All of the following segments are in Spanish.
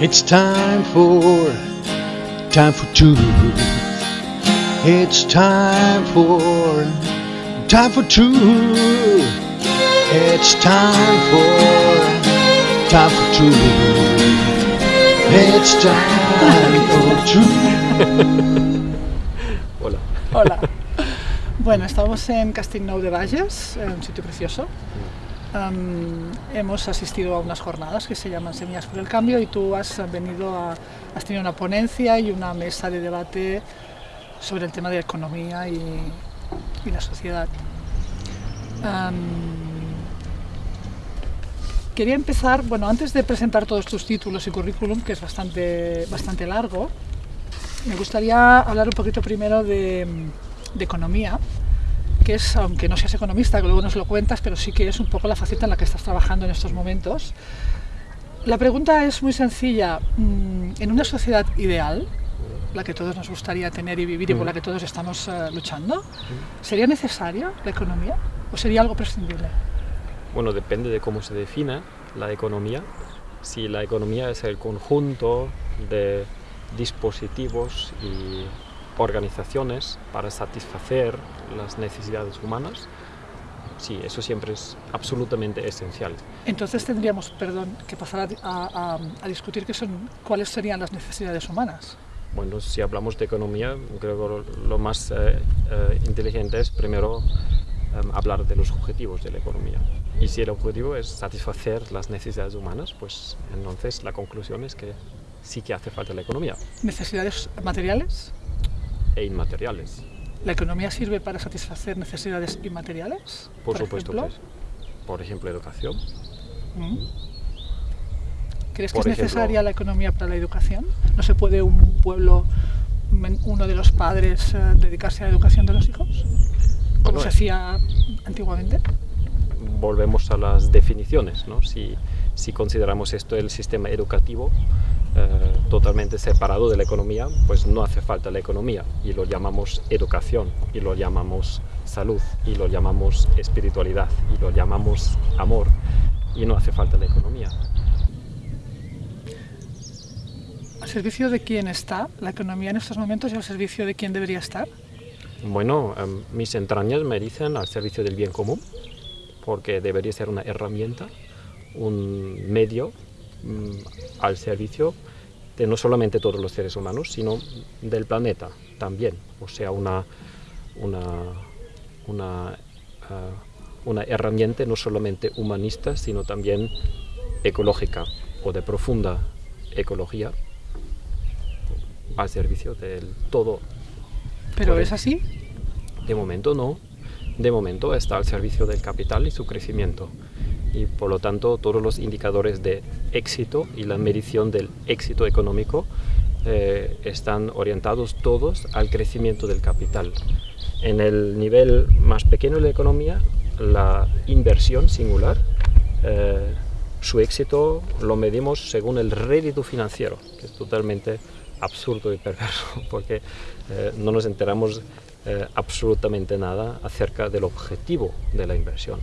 It's time for, time for truth. It's time for, time for truth. It's time for, time for truth. It's time for truth. Hola. Hola. Bueno, estamos en Castellnou de Bages, eh, un sitio precioso. Hemos asistido a unas jornadas que se llaman Semillas por el Cambio y tú has venido a, has tenido una ponencia y una mesa de debate sobre el tema de la economía y, la sociedad. Quería empezar, bueno, antes de presentar todos tus títulos y currículum, que es bastante, bastante largo, me gustaría hablar un poquito primero de economía, que es, aunque no seas economista, luego nos lo cuentas, pero sí que es un poco la faceta en la que estás trabajando en estos momentos. La pregunta es muy sencilla. Mm, En una sociedad ideal, la que todos nos gustaría tener y vivir y por la que todos estamos eh, luchando, ¿sería necesaria la economía o sería algo prescindible? Bueno, depende de cómo se defina la economía. Si la economía es el conjunto de dispositivos y organizaciones para satisfacer las necesidades humanas, sí, eso siempre es absolutamente esencial. Entonces tendríamos, perdón, que pasar a, a- discutir qué son, cuáles serían las necesidades humanas. Bueno, si hablamos de economía, creo que lo, lo más eh, eh, inteligente es primero em, hablar de los objetivos de la economía. Y si el objetivo es satisfacer las necesidades humanas, pues entonces la conclusión es que sí que hace falta la economía Necesidades materiales. e inmateriales. ¿La economía sirve para satisfacer necesidades inmateriales? Por, supuesto ejemplo? Por ejemplo, educación. Mm. ¿Crees que es ejemplo- necesaria la economía para la educación? ¿No se puede un pueblo, uno de los padres, eh, dedicarse a la educación de los hijos? Como Bueno, se hacía antiguamente. Volvemos a las definiciones. ¿no? Si, si consideramos esto el sistema educativo totalmente separado de la economía, pues no hace falta la economía y lo llamamos educación y lo llamamos salud y lo llamamos espiritualidad y lo llamamos amor y no hace falta la economía. ¿Al servicio de quién está la economía en estos momentos y al servicio de quién debería estar? Bueno, em, mis entrañas me dicen al servicio del bien común, porque debería ser una herramienta, un medio mm, al servicio de no solamente todos los seres humanos, sino del planeta también. O sea, una, una, una, una herramienta no solamente humanista, sino también ecológica o de profunda ecología al servicio del todo ¿Pero es así? de momento no. De momento está al servicio del capital y su crecimiento. Y por lo tanto todos los indicadores de éxito y la medición del éxito económico eh, están orientados todos al crecimiento del capital. En el nivel más pequeño de la economía, la inversión singular, eh, su éxito lo medimos según el rédito financiero, que es totalmente absurdo y perverso, porque eh, no nos enteramos eh, absolutamente nada acerca del objetivo de la inversión.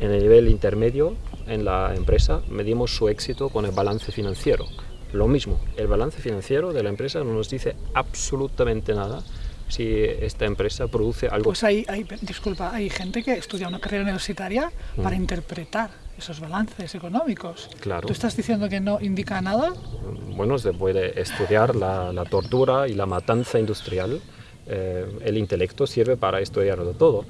En el nivel intermedio, en la empresa, medimos su éxito con el balance financiero. Lo mismo, el balance financiero de la empresa no nos dice absolutamente nada si esta empresa produce algo Pues hay, hay, disculpa, hay gente que estudia una carrera universitaria para Mm. interpretar esos balances económicos. Claro. ¿Tú estás diciendo que no indica nada? bueno, se puede estudiar la, la tortura y la matanza industrial. Eh, el intelecto sirve para estudiarlo todo,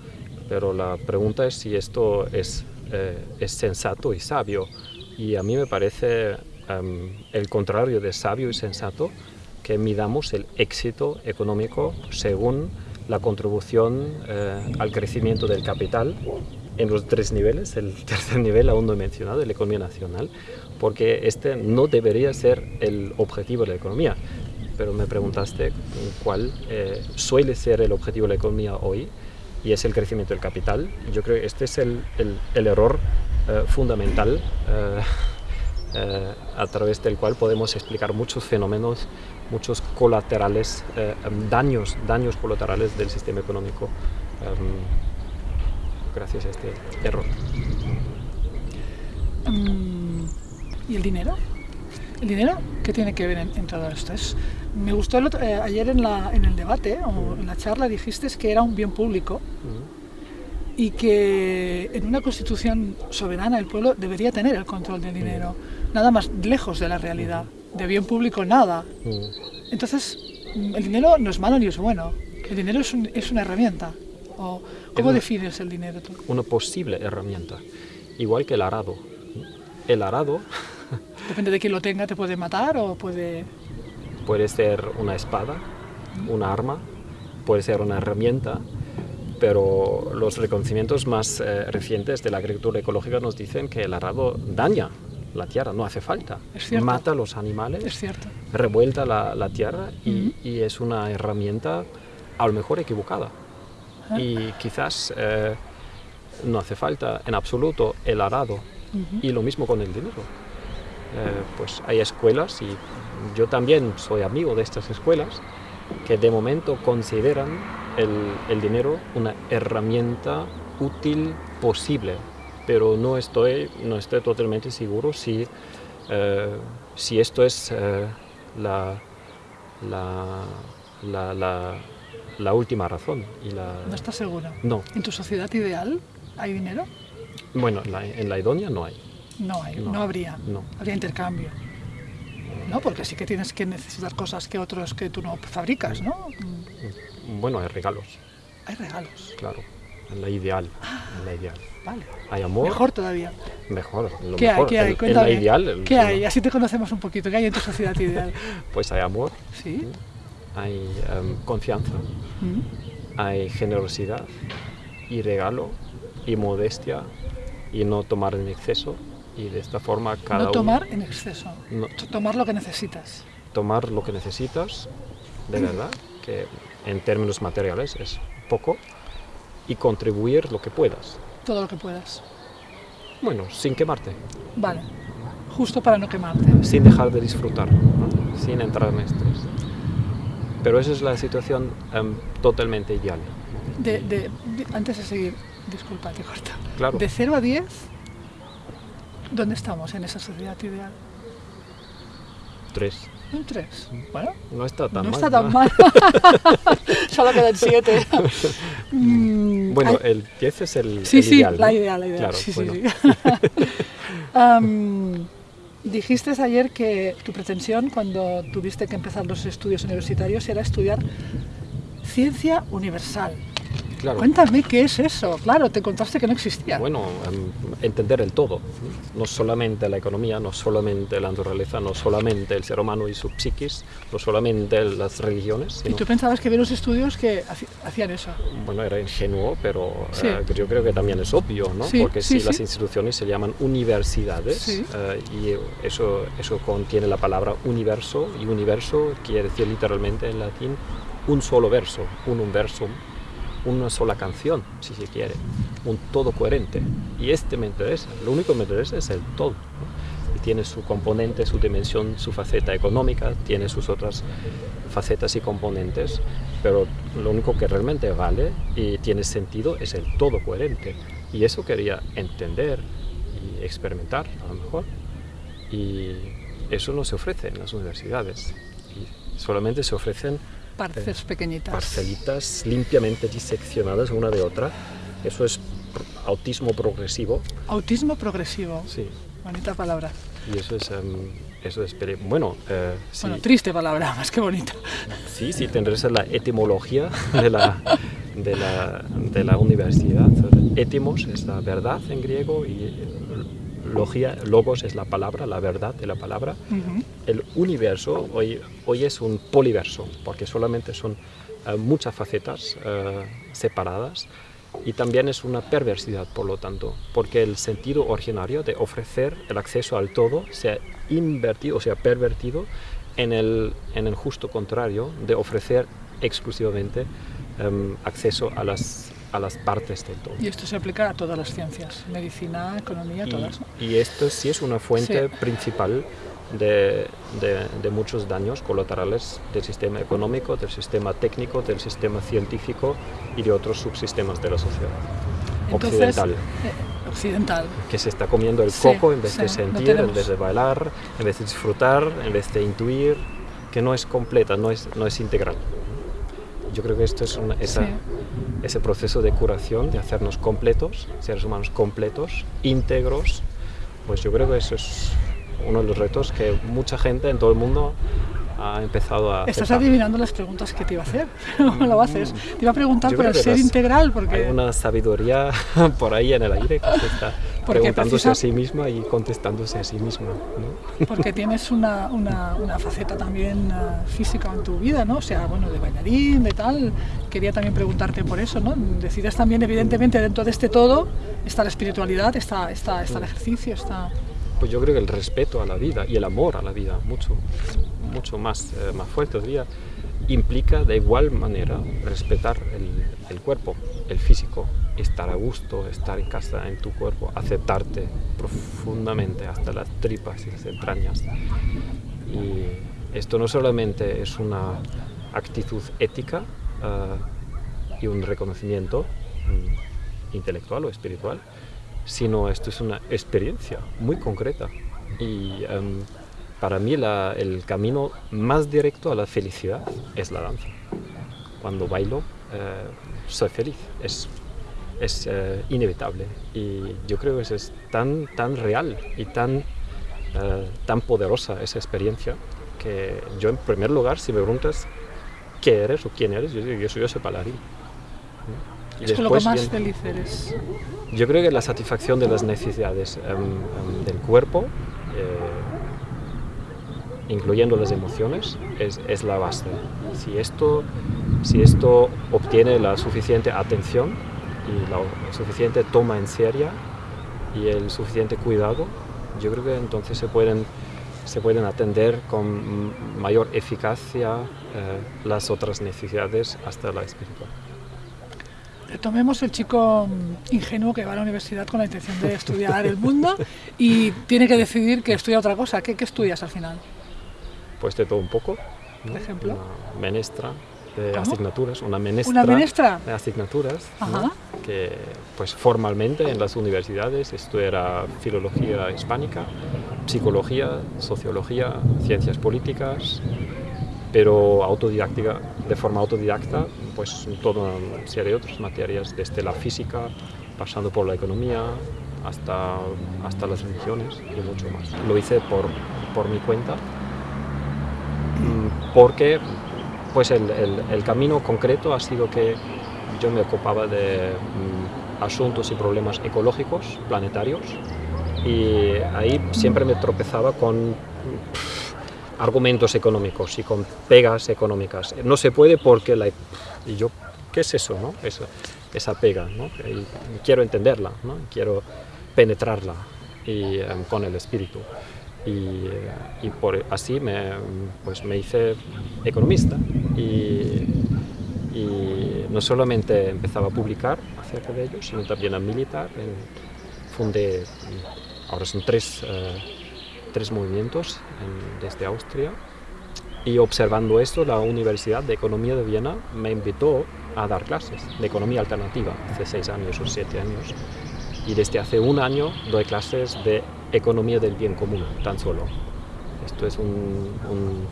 pero la pregunta es si esto es, eh, es sensato y sabio. Y a mí me parece em, el contrario de sabio y sensato que midamos el éxito económico según la contribución eh, al crecimiento del capital en los tres niveles, el tercer nivel aún no he mencionado, la economía nacional, porque este no debería ser el objetivo de la economía. Pero me preguntaste cuál eh, suele ser el objetivo de la economía hoy, y es el crecimiento del capital. Yo creo que este es el, el- error eh, fundamental eh, eh, a través del cual podemos explicar muchos fenómenos, muchos colaterales, daños, daños colaterales del sistema económico gracias a este error. Mm, ¿Y el dinero? ¿El dinero qué tiene que ver en, en todo esto? Es, me gustó el otro- eh, ayer en, la, en el debate o en la charla dijiste que era un bien público y que en una constitución soberana el pueblo debería tener el control del dinero, nada más lejos de la realidad. De bien público nada. Entonces, el dinero no es malo ni es bueno. El dinero es, un- es una herramienta. O, ¿Cómo una- defines el dinero tú? Una posible herramienta, igual que el arado. El arado Depende de quién lo tenga, te puede matar o puede... puede ser una espada, una arma, puede ser una herramienta, pero los reconocimientos más eh, recientes de la agricultura ecológica nos dicen que el arado daña la tierra, no hace falta. Es cierto. Mata a los animales, Es cierto. revuelta la, la tierra y, Ujú. y es una herramienta a lo mejor equivocada. Ah. Y quizás eh, no hace falta en absoluto el arado. Ujú. Y lo mismo con el dinero. Eh, pues hay escuelas y yo también soy amigo de estas escuelas que de momento consideran el, el dinero una herramienta útil posible, pero no estoy, no estoy totalmente seguro si, eh, si esto es eh, la, la, la, última razón. Y No estás seguro. no, ¿En tu sociedad ideal hay dinero? bueno, en la, en la idónea no hay. No hay, no, No, habría. no. Habría intercambio. No, porque sí que tienes que necesitar cosas que otros que tú no fabricas, ¿no? Mm, Bueno, hay regalos. Hay regalos. Claro, en la ideal, en la ideal. Vale. Hay amor, Mejor todavía. mejor, lo ¿Qué hay? mejor. ¿Qué hay? En- en, Cuéntame. la ideal, el- ¿Qué hay? Así te conocemos un poquito. ¿Qué hay en tu sociedad ideal? pues hay amor, ¿Sí? hay em, confianza, Mm. hay generosidad y regalo y modestia y no tomar en exceso y de esta forma cada No uno tomar en exceso. No. Tomar lo que necesitas. tomar lo que necesitas de verdad, que en términos materiales es poco y contribuir lo que puedas. Todo lo que puedas. Bueno, sin quemarte. Vale. Justo para no quemarte. sin dejar de disfrutar, ¿no? sin entrar en estrés. Pero esa es la situación em, totalmente ideal. De, de- de- antes de seguir, disculpa, te corto. Claro. De 0 a 10, ¿dónde estamos en esa sociedad ideal? Tres. Un 3. Bueno, No está tan no mal. está tan ¿no? mal. Solo quedan 7. Mm, Bueno, el 10 es el, sí, el sí, ideal. la ¿no? idea, la idea. Claro, sí, sí, bueno. sí. Am, dijiste ayer que tu pretensión cuando tuviste que empezar los estudios universitarios era estudiar ciencia universal. Claro. Cuéntame qué es eso. Claro, te contaste que no existía. Bueno, em, entender el todo. ¿no? Solamente la economía, no solamente la naturaleza, no solamente el ser humano y su psiquis, no solamente las religiones, y sino tú pensabas que había unos estudios que hacían eso. bueno, era ingenuo, pero Sí. eh, yo creo que también es obvio, ¿no? Sí, Porque sí, si las instituciones se llaman universidades eh, y eso, eso contiene la palabra universo y universo quiere decir literalmente en latín un solo verso, un universum, una sola canción, si se quiere, un todo coherente. Y este me interesa, lo único que me interesa es el todo. Y tiene su componente, su dimensión, su faceta económica, tiene sus otras facetas y componentes, pero lo único que realmente vale y tiene sentido es el todo coherente. Y eso quería entender y experimentar, a lo mejor. Y eso no se ofrece en las universidades. Solamente se ofrecen Parces pequeñitas. parcelitas limpiamente diseccionadas una de otra. Eso es autismo progresivo. Autismo progresivo. Sí. Bonita palabra. Y eso es, em, eso es bueno, eh, sí, Bueno, triste palabra, más que bonita. sí, sí, te interesa la etimología de la, de la, de la universidad. Etimos es la verdad en griego y logia, logos es la palabra, la verdad de la palabra. Ujú. el universo hoy, hoy es un poliverso, porque solamente son eh, muchas facetas eh, separadas y también es una perversidad, por lo tanto, porque el sentido originario de ofrecer el acceso al todo se ha invertido, o sea, pervertido en el, en el justo contrario de ofrecer exclusivamente em, acceso a las, a las partes del todo. Y esto se aplica a todas las ciencias, medicina, economía, todas. ¿no? Y, y esto sí es una fuente Sí. principal de, de- de muchos daños colaterales del sistema económico, del sistema técnico, del sistema científico y de otros subsistemas de la sociedad Entonces, occidental. eh, occidental. Que se está comiendo el Sí, coco en vez sí, de no sentir, tenemos- en vez de bailar, en vez de disfrutar, en vez de intuir, que no es completa, no es, no es integral. Yo creo que esto es una- esa-. Ese proceso de curación, de hacernos completos, seres humanos completos, íntegros, pues yo creo que eso es uno de los retos que mucha gente en todo el mundo ha empezado a Estás aceptar. adivinando las preguntas que te iba a hacer, pero no lo haces. Te iba a preguntar Yo por el ser integral, porque... Hay una sabiduría por ahí en el aire que se está Porque preguntándose precisa- a sí misma y contestándose a sí misma. ¿no? Porque tienes una, una, una faceta también ah, física en tu vida, ¿no? O sea, bueno, de bailarín, de tal. Quería también preguntarte por eso, ¿no? Decides también, evidentemente, dentro de este todo está la espiritualidad, está, está, está el ejercicio, está... Pues yo creo que el respeto a la vida y el amor a la vida, mucho, mucho más, eh, más fuerte todavía, implica de igual manera respetar el, el cuerpo, el físico, estar a gusto, estar en casa, en tu cuerpo, aceptarte profundamente hasta las tripas y las entrañas. Y esto no solamente es una actitud ética ah, y un reconocimiento mm, intelectual o espiritual, sino esto es una experiencia muy concreta. Y em, para mí el camino más directo a la felicidad es la danza. Cuando bailo, soy feliz. Es, es eh, inevitable. Y yo creo que es tan, tan real y tan, eh, tan poderosa esa experiencia que yo en primer lugar, si me preguntas qué eres o quién eres, yo digo, yo soy, bailarín. ¿no? Y Es con lo que después más viene- feliz eres. yo creo que la satisfacción de las necesidades em, em, del cuerpo, eh, incluyendo las emociones, es, es la base. Si esto, si esto obtiene la suficiente atención y la suficiente toma en serio y el suficiente cuidado, yo creo que entonces se pueden, se pueden atender con mayor eficacia eh, las otras necesidades hasta la espiritual. Retomemos el chico mm, ingenuo que va a la universidad con la intención de estudiar el mundo y tiene que decidir que estudia otra cosa. ¿Qué, qué estudias al final? Pues de todo un poco. ¿no? Por ejemplo. Una menestra de ¿Cómo? asignaturas, una menestra, ¿Una menestra? de asignaturas, que pues formalmente en las universidades estudiará filología hispánica, psicología, sociología, ciencias políticas, pero autodidáctica, de forma autodidacta, pues toda una serie de otras materias, desde la física, pasando por la economía, hasta, hasta las religiones y mucho más. Lo hice por, por mi cuenta, porque pues el, el- camino concreto ha sido que yo me ocupaba de mm, asuntos y problemas ecológicos, planetarios, y ahí siempre me tropezaba con argumentos económicos y con pegas económicas. No se puede porque la... Y yo, ¿qué es eso? No? Esa, esa pega, ¿no? Quiero entenderla, ¿no? quiero penetrarla y, em, con el espíritu. Y, por, así me, pues me hice economista y, y no solamente empezaba a publicar acerca de ello, sino también a militar. Fundé, ahora son tres, eh, tres movimientos en- desde Austria y observando esto, la Universidad de Economía de Viena me invitó a dar clases de economía alternativa hace seis años o siete años. Y desde hace un año doy clases de economía del bien común, tan solo. Esto es un- un-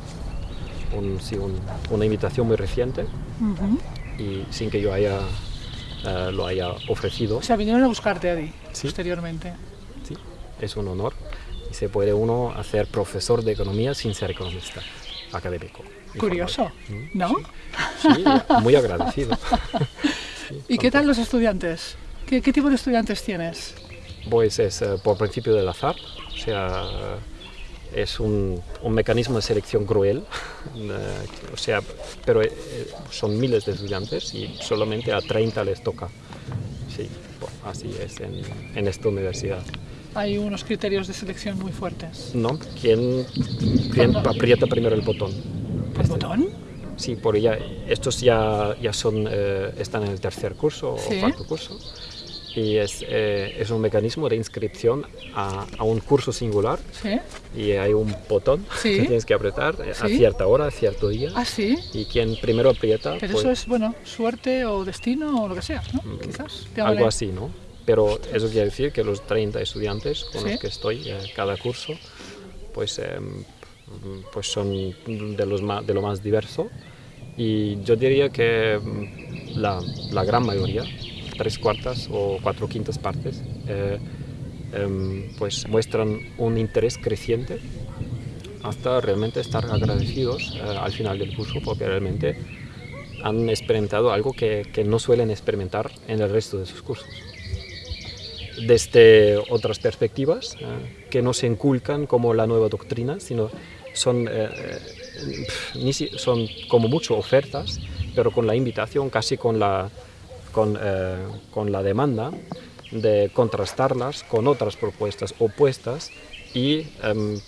un- sí, un- una invitación muy reciente y sin que yo haya, eh, lo haya ofrecido. O sea, vinieron a buscarte a ti Sí. posteriormente. Sí, es un honor y se puede uno hacer profesor de economía sin ser economista académico. Curioso. ¿no? Sí, muy agradecido. Sí, ¿Y qué tal los estudiantes? ¿Qué, qué tipo de estudiantes tienes? Pues es eh, por principio del azar, o sea, es un, un mecanismo de selección cruel, eh, o sea, pero eh, son miles de estudiantes y solamente a 30 les toca. Sí, pues, así es en, en esta universidad. Hay unos criterios de selección muy fuertes. ¿No? ¿Quién, quién aprieta primero el botón? ¿El botón? Sí, por ya, estos ya, ya son, eh, están en el tercer curso Sí. o cuarto curso. Y es, eh, es un mecanismo de inscripción a, a un curso singular ¿Sí? y hay un botón Sí. que tienes que apretar eh, a Sí. cierta hora, a cierto día. Ah, sí. Y quien primero aprieta, Pero pues, eso es, bueno, suerte o destino o lo que sea, ¿no? Quizás. Llámale. algo así, ¿no? pero eso quiere decir que los 30 estudiantes con Sí. los que estoy eh, cada curso, pues, em, pues son de, los ma- de lo más diverso y yo diría que mm, la, la gran mayoría, tres cuartas o cuatro quintas partes, eh, em, pues muestran un interés creciente hasta realmente estar agradecidos eh, al final del curso porque realmente han experimentado algo que, que no suelen experimentar en el resto de sus cursos. Desde otras perspectivas eh, que no se inculcan como la nueva doctrina, sino son, son como mucho ofertas, pero con la invitación, casi con la, con, eh, con la demanda de contrastarlas con otras propuestas opuestas y em,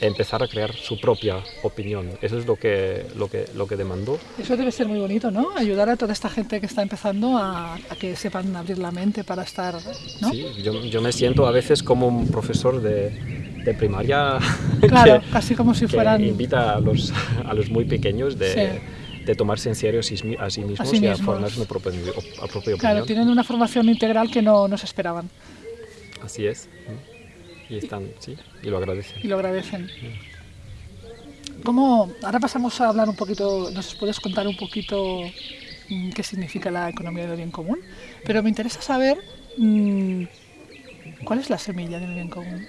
empezar a crear su propia opinión. Eso es lo que, lo que, lo que demandó. Eso debe ser muy bonito, ¿no? Ayudar a toda esta gente que está empezando a, a que sepan abrir la mente para estar, ¿no? Sí, yo, yo me siento a veces como un profesor de, de primaria Claro, que, casi como si que fueran invita a los, a los muy pequeños de, Sí. De tomarse en serio a sí, a sí mismos sí y a formarse una propia, a propia Claro, opinión. tienen una formación integral que no, no se esperaban Así es. Y están, sí, y lo agradecen. y lo agradecen. ¿Cómo, ahora pasamos a hablar un poquito, nos puedes contar un poquito mm, qué significa la economía del bien común, pero me interesa saber mm, cuál es la semilla del bien común,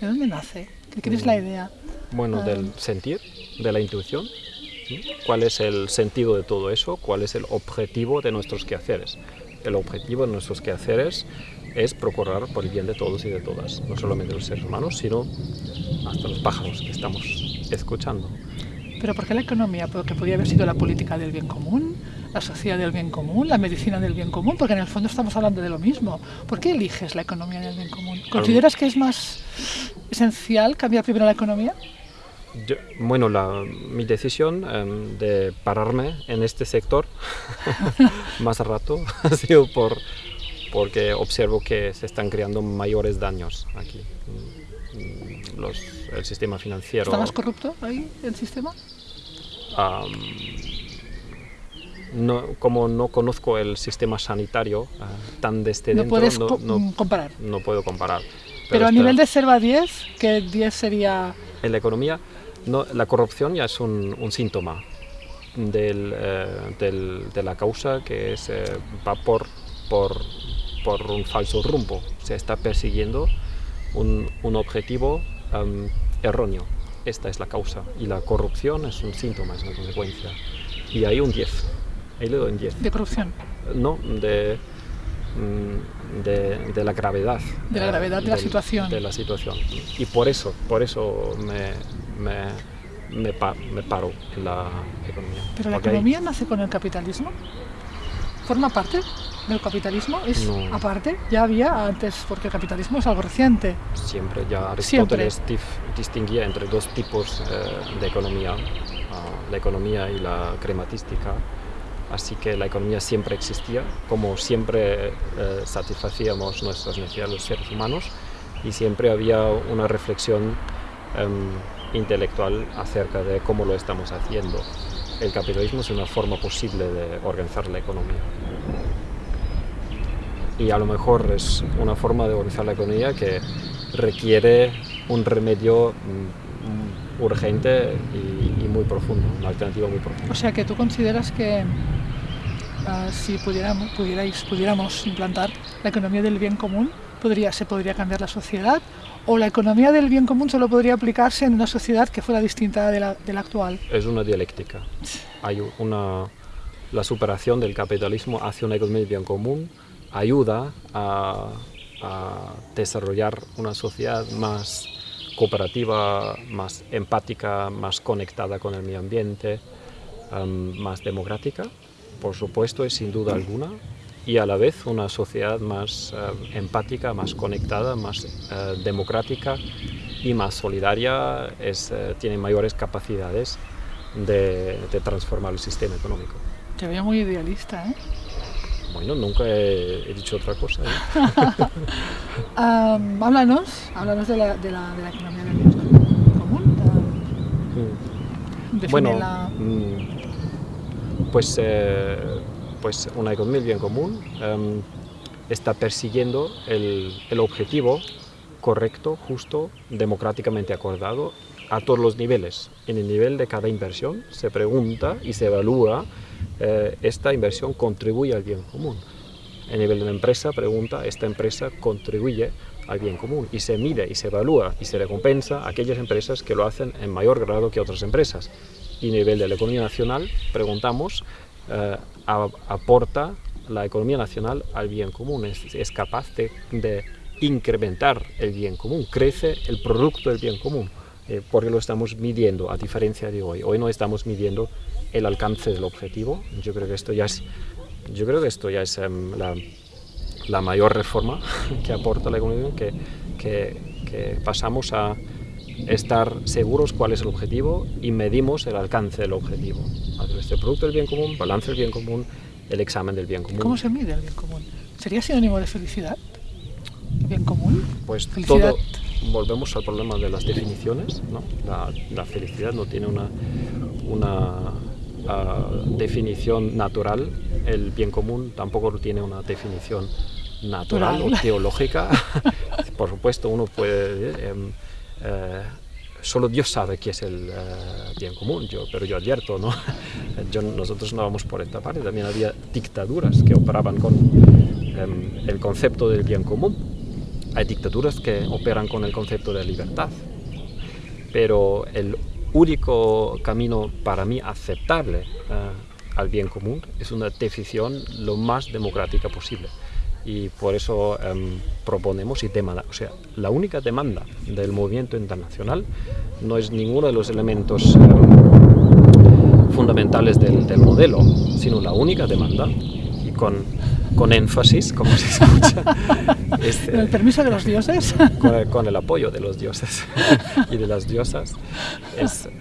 de dónde nace, ¿Qué qué es la idea? Bueno, Ah. del sentir, de la intuición. ¿Cuál es el sentido de todo eso? ¿Cuál es el objetivo de nuestros quehaceres? El objetivo de nuestros quehaceres es procurar por el bien de todos y de todas, no solamente los seres humanos, sino hasta los pájaros que estamos escuchando. ¿Pero por qué la economía? Porque podría haber sido la política del bien común, la sociedad del bien común, la medicina del bien común, porque en el fondo estamos hablando de lo mismo. ¿Por qué eliges la economía del bien común? ¿Consideras que es más esencial cambiar primero la economía? Yo- bueno, la- mi decisión em, de pararme en este sector más rato ha sido por, porque observo que se están creando mayores daños aquí. Mm, Los, el sistema financiero. ¿Está más corrupto ahí el sistema? am, no, como no conozco el sistema sanitario ah, tan desde No dentro, puedes no, no- comparar. no puedo comparar. Pero, a está- nivel de 0 a 10, que 10 sería... en la economía, no, la corrupción ya es un, un síntoma del, eh, del- de la causa que es, eh, va por, por, por un falso rumbo. Se está persiguiendo un, un objetivo erróneo. Esta es la causa. Y la corrupción es un síntoma, es una consecuencia. Y hay un 10. Ahí le doy un 10. de corrupción. No, de, mm, de, de la gravedad. De la gravedad de la situación. De la situación. Y por eso, por eso me, me, me, pa- me paro en la economía. ¿Pero la Porque hay- economía nace con el capitalismo? ¿Forma parte del capitalismo? ¿Es No. aparte? Ya había antes, porque el capitalismo es algo reciente. Siempre, ya Siempre. Aristóteles dif- distinguía entre dos tipos eh, de economía, ah, la economía y la crematística. Así que la economía siempre existía, como siempre eh, satisfacíamos nuestras necesidades los seres humanos y siempre había una reflexión em, intelectual acerca de cómo lo estamos haciendo. El capitalismo es una forma posible de organizar la economía. Y a lo mejor es una forma de organizar la economía que requiere un remedio mm, urgente y, muy profundo, una alternativa muy profunda. O sea que tú consideras que ah, si pudiéramos, pudierais, pudiéramos implantar la economía del bien común, se podría cambiar la sociedad o la economía del bien común solo podría aplicarse en una sociedad que fuera distinta de la, actual. Es una dialéctica. Hay una, la superación del capitalismo hacia una economía bien común ayuda a, desarrollar una sociedad más cooperativa, más empática, más conectada con el medio ambiente, em, más democrática, por supuesto, y sin duda alguna, y a la vez una sociedad más eh, empática, más conectada, más eh, democrática y más solidaria, es, eh, tiene mayores capacidades de, de transformar el sistema económico. Te veo muy idealista, ¿eh? Bueno, nunca he, he dicho otra cosa. ¿eh? Am, háblanos, háblanos de la, de la, de la economía del bien común. Mm. Bueno, defínela. mm, pues, pues una economía bien común em, está persiguiendo el, objetivo correcto, justo, democráticamente acordado a todos los niveles. En el nivel de cada inversión se pregunta y se evalúa eh, esta inversión contribuye al bien común. En el nivel de una empresa pregunta, esta empresa contribuye al bien común y se mide y se evalúa y se recompensa a aquellas empresas que lo hacen en mayor grado que otras empresas. Y a nivel de la economía nacional preguntamos, eh, ¿aporta la economía nacional al bien común? ¿Es, capaz de, incrementar el bien común? ¿Crece el producto del bien común? Eh, porque lo estamos midiendo, a diferencia de hoy. Hoy no estamos midiendo el alcance del objetivo. Yo creo que esto ya es, yo creo que esto ya es em, la, la, mayor reforma que aporta la economía, que, que, pasamos a estar seguros cuál es el objetivo y medimos el alcance del objetivo. A través del producto del bien común, balance del bien común, el examen del bien común. ¿Cómo se mide el bien común? ¿Sería sinónimo de felicidad? ¿Bien común? Pues todo volvemos al problema de las definiciones. ¿no? La, felicidad no tiene una, una ah, definición natural, el bien común tampoco tiene una definición natural o teológica. Por supuesto, uno puede... Eh, em, eh, solo Dios sabe qué es el eh, bien común, yo, pero yo advierto, ¿no? Nosotros no vamos por esta parte, también había dictaduras que operaban con em, el concepto del bien común hay dictaduras que operan con el concepto de libertad, pero el único camino para mí aceptable eh, al bien común es una definición lo más democrática posible. Y por eso em, proponemos y demanda, o sea, la única demanda del movimiento internacional no es ninguno de los elementos em, fundamentales del, del modelo, sino la única demanda, y con con énfasis, como se escucha. ¿Con el permiso de los dioses? Con el, apoyo de los dioses y de las diosas.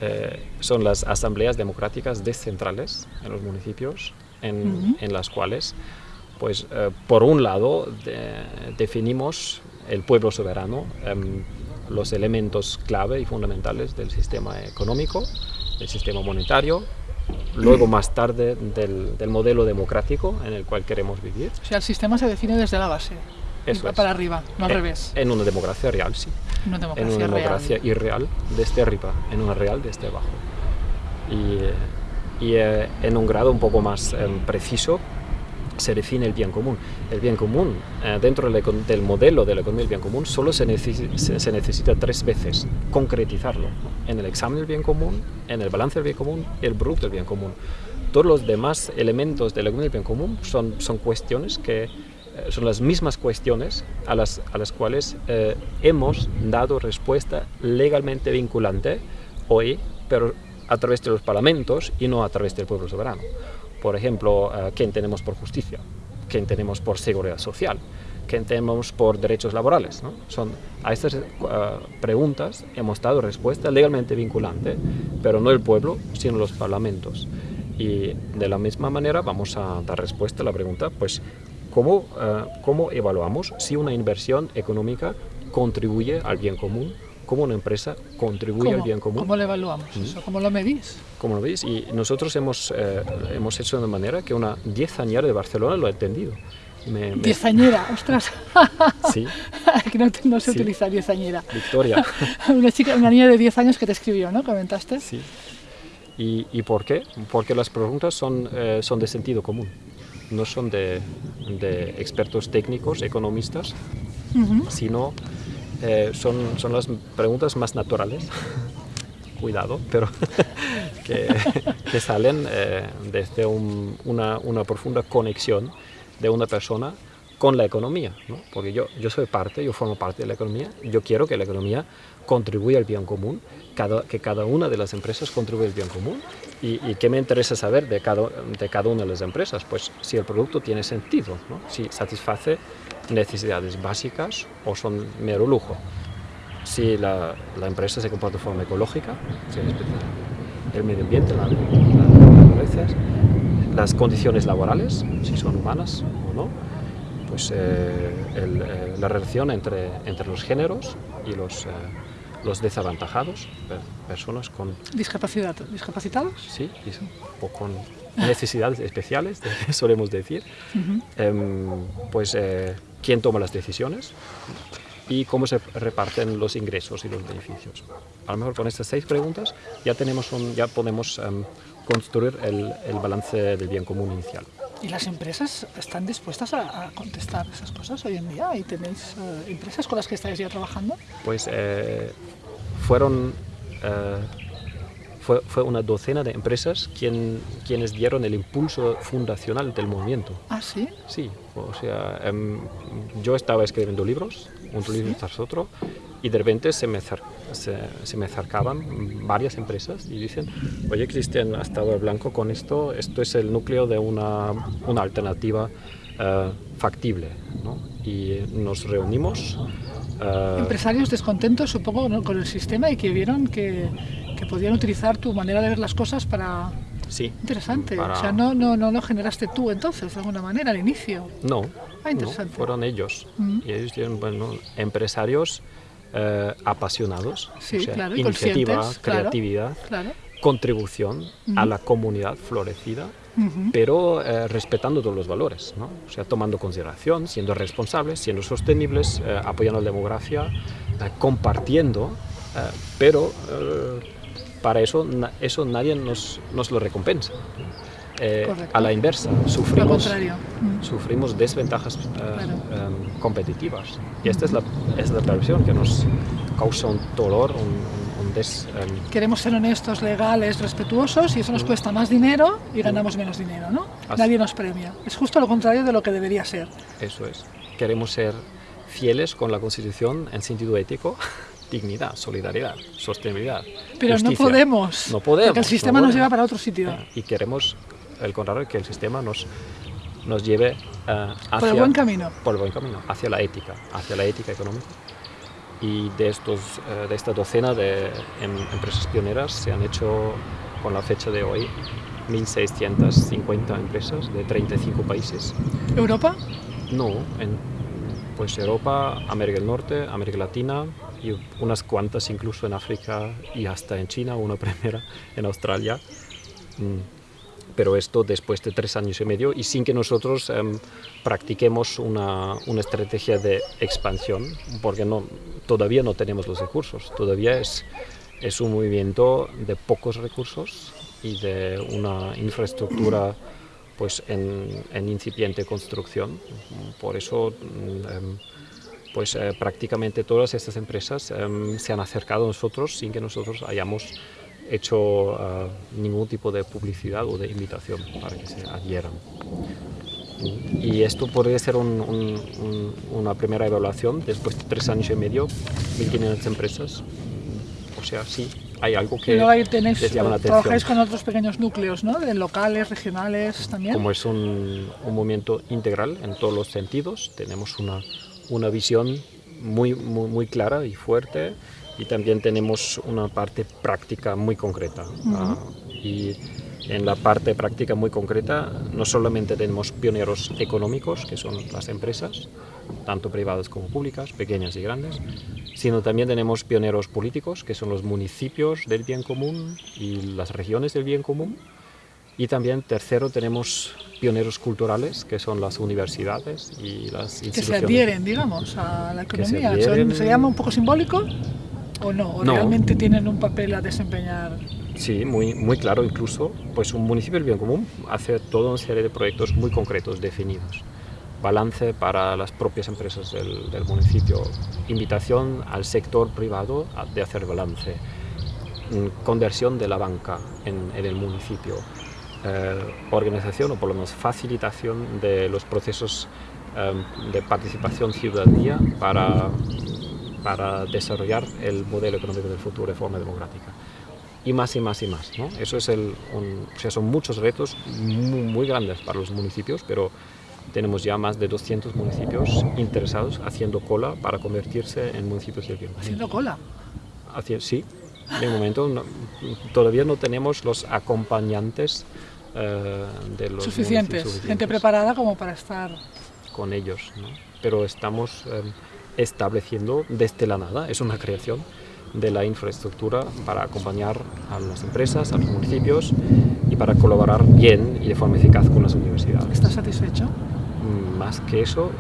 Eh, son las asambleas democráticas descentrales en los municipios, en, en las cuales, pues, eh, por un lado, definimos el pueblo soberano, em, los elementos clave y fundamentales del sistema económico, del sistema monetario, luego más tarde del, modelo democrático en el cual queremos vivir. O sea, el sistema se define desde la base, Eso para arriba, no al en, revés. En una democracia real, sí. Una democracia en una democracia real. irreal desde arriba, en una real desde abajo. Y, y eh, en un grado un poco más em, preciso se define el bien común. El bien común, eh, dentro del, modelo de la economía del bien común, solo se, necesita tres veces concretizarlo. En el examen del bien común, en el balance del bien común y el producto del bien común. Todos los demás elementos de la economía del bien común son, son cuestiones que eh, son las mismas cuestiones a las, a las cuales eh, hemos dado respuesta legalmente vinculante hoy, pero a través de los parlamentos y no a través del pueblo soberano. Por ejemplo, uh, ¿quién tenemos por justicia? ¿Quién tenemos por seguridad social? ¿Quién tenemos por derechos laborales? ¿no? Son, a estas uh, preguntas hemos dado respuesta legalmente vinculante, pero no el pueblo, sino los parlamentos. Y de la misma manera vamos a dar respuesta a la pregunta, pues, ¿cómo, uh, cómo evaluamos si una inversión económica contribuye al bien común cómo una empresa contribuye al bien común. ¿Cómo lo evaluamos ¿Cómo lo medís? ¿Cómo lo medís? Y nosotros hemos, eh, hemos hecho de manera que una diezañera de Barcelona lo ha entendido. Me, Diezañera, ostras. Sí. que no, no se utiliza diezañera. Victoria. una chica, una niña de 10 años que te escribió, ¿no? Comentaste. Sí. ¿Y, y por qué? Porque las preguntas son, eh, son de sentido común, no son de, de expertos técnicos, economistas, sino eh, son, son las preguntas más naturales, cuidado, pero que, que, salen eh, desde un, una, una, profunda conexión de una persona con la economía, ¿no? porque yo, yo soy parte, yo formo parte de la economía, yo quiero que la economía contribuya al bien común, cada, que cada una de las empresas contribuya al bien común. ¿Y, y qué me interesa saber de cada, de cada una de las empresas? Pues si el producto tiene sentido, ¿no? si satisface necesidades básicas o son mero lujo. Si la, la empresa se comporta de forma ecológica, el medio ambiente, la, la, las condiciones laborales, si son humanas o no, pues eh, el, eh, la relación entre, entre los géneros y los, eh, los desavantajados, personas con... Discapacidad, ¿Discapacitados? Sí, o con necesidades especiales, solemos decir. Em, pues, eh, ¿quién toma las decisiones? y cómo se reparten los ingresos y los beneficios. A lo mejor con estas seis preguntas ya, tenemos un, ya podemos em, construir el, el, balance del bien común inicial. ¿Y las empresas están dispuestas a, contestar esas cosas hoy en día? ¿Y tenéis eh, empresas con las que estáis ya trabajando? Pues eh, fueron... Eh, fue, fue, una docena de empresas quien, quienes dieron el impulso fundacional del movimiento. ¿Ah, sí? Sí, o sea, em, yo estaba escribiendo libros, un libro tras otro, y de repente se me, se, se, me acercaban varias empresas y dicen, oye Cristian, has estado al blanco con esto, esto es el núcleo de una, una alternativa uh, factible. ¿no? Y nos reunimos. Uh, Empresarios descontentos, supongo, ¿no? con el sistema y que vieron que, que podían utilizar tu manera de ver las cosas para... Sí. Interesante. Para... O sea, no, no, no lo generaste tú entonces, de alguna manera, al inicio. No. Ah, interesante. No, fueron ellos. Mm. Y ellos dijeron, bueno, empresarios eh, apasionados, sí, o sea, claro, iniciativa, creatividad, claro, contribución uh -huh. a la comunidad florecida, uh -huh. pero eh, respetando todos los valores, ¿no? o sea, tomando consideración, siendo responsables, siendo sostenibles, eh, apoyando la demografía, compartiendo, pero para eso, eso nadie nos, nos lo recompensa. Eh, a la inversa, sufrimos, sufrimos desventajas uh, claro. um, competitivas. Y esta es la, es la perversión que nos causa un dolor, un, un des... Um... Queremos ser honestos, legales, respetuosos y eso nos cuesta más dinero y ganamos menos dinero, ¿no? Así. Nadie nos premia. Es justo lo contrario de lo que debería ser. Eso es. Queremos ser fieles con la Constitución en sentido ético dignidad, solidaridad, sostenibilidad. Pero justicia. no podemos. No podemos. Porque el sistema no nos lleva para otro sitio. Y queremos el contrario, que el sistema nos, nos lleve uh, hacia, por el buen camino. Por el buen camino, hacia la ética, hacia la ética económica. Y de, estos, uh, de esta docena de em, empresas pioneras se han hecho, con la fecha de hoy, 1.650 empresas de 35 países. ¿Europa? No, en pues Europa, América del Norte, América Latina y unas cuantas incluso en África y hasta en China, una primera en Australia. Mm pero esto después de tres años y medio y sin que nosotros eh, practiquemos una, una, estrategia de expansión, porque no, todavía no tenemos los recursos, todavía es, es un movimiento de pocos recursos y de una infraestructura pues en, en incipiente construcción. Por eso eh, pues eh, prácticamente todas estas empresas se han acercado a nosotros sin que nosotros hayamos hecho uh, ningún tipo de publicidad o de invitación para que se adhieran. Y esto podría ser un, un, un, una primera evaluación después de tres años y medio, 1.500 empresas. O sea, sí, hay algo que ahí tenéis, les llama la atención. Trabajáis con otros pequeños núcleos, ¿no? De locales, regionales también. Como es un, un movimiento integral en todos los sentidos, tenemos una, una visión muy, muy, muy clara y fuerte y también tenemos una parte práctica muy concreta. Uh -huh. uh, y en la parte práctica muy concreta no solamente tenemos pioneros económicos, que son las empresas, tanto privadas como públicas, pequeñas y grandes, sino también tenemos pioneros políticos, que son los municipios del bien común y las regiones del bien común. Y también, tercero, tenemos pioneros culturales, que son las universidades y las instituciones. Que se adhieren, digamos, a la economía. Se, ¿Se llama un poco simbólico? ¿O no? ¿O no. realmente tienen un papel a desempeñar? Sí, muy, muy claro incluso. Pues un municipio del bien común hace toda una serie de proyectos muy concretos, definidos. Balance para las propias empresas del, del municipio, invitación al sector privado de hacer balance, mm, conversión de la banca en, en el municipio, eh, organización o por lo menos facilitación de los procesos eh, de participación ciudadanía para para desarrollar el modelo económico del futuro de forma democrática. Y más y más y más. ¿no? Eso es el, un, o sea, son muchos retos muy, muy, grandes para los municipios, pero tenemos ya más de 200 municipios interesados haciendo cola para convertirse en municipios del bien. ¿Haciendo cola? Haci sí, de momento no, todavía no tenemos los acompañantes eh, de los suficientes, suficientes, gente preparada como para estar con ellos, ¿no? pero estamos eh, estableciendo desde la nada, es una creación, de la infraestructura para acompañar a las empresas, a los municipios y para colaborar bien y de forma eficaz con las universidades. ¿Estás satisfecho? Mm, Más que eso,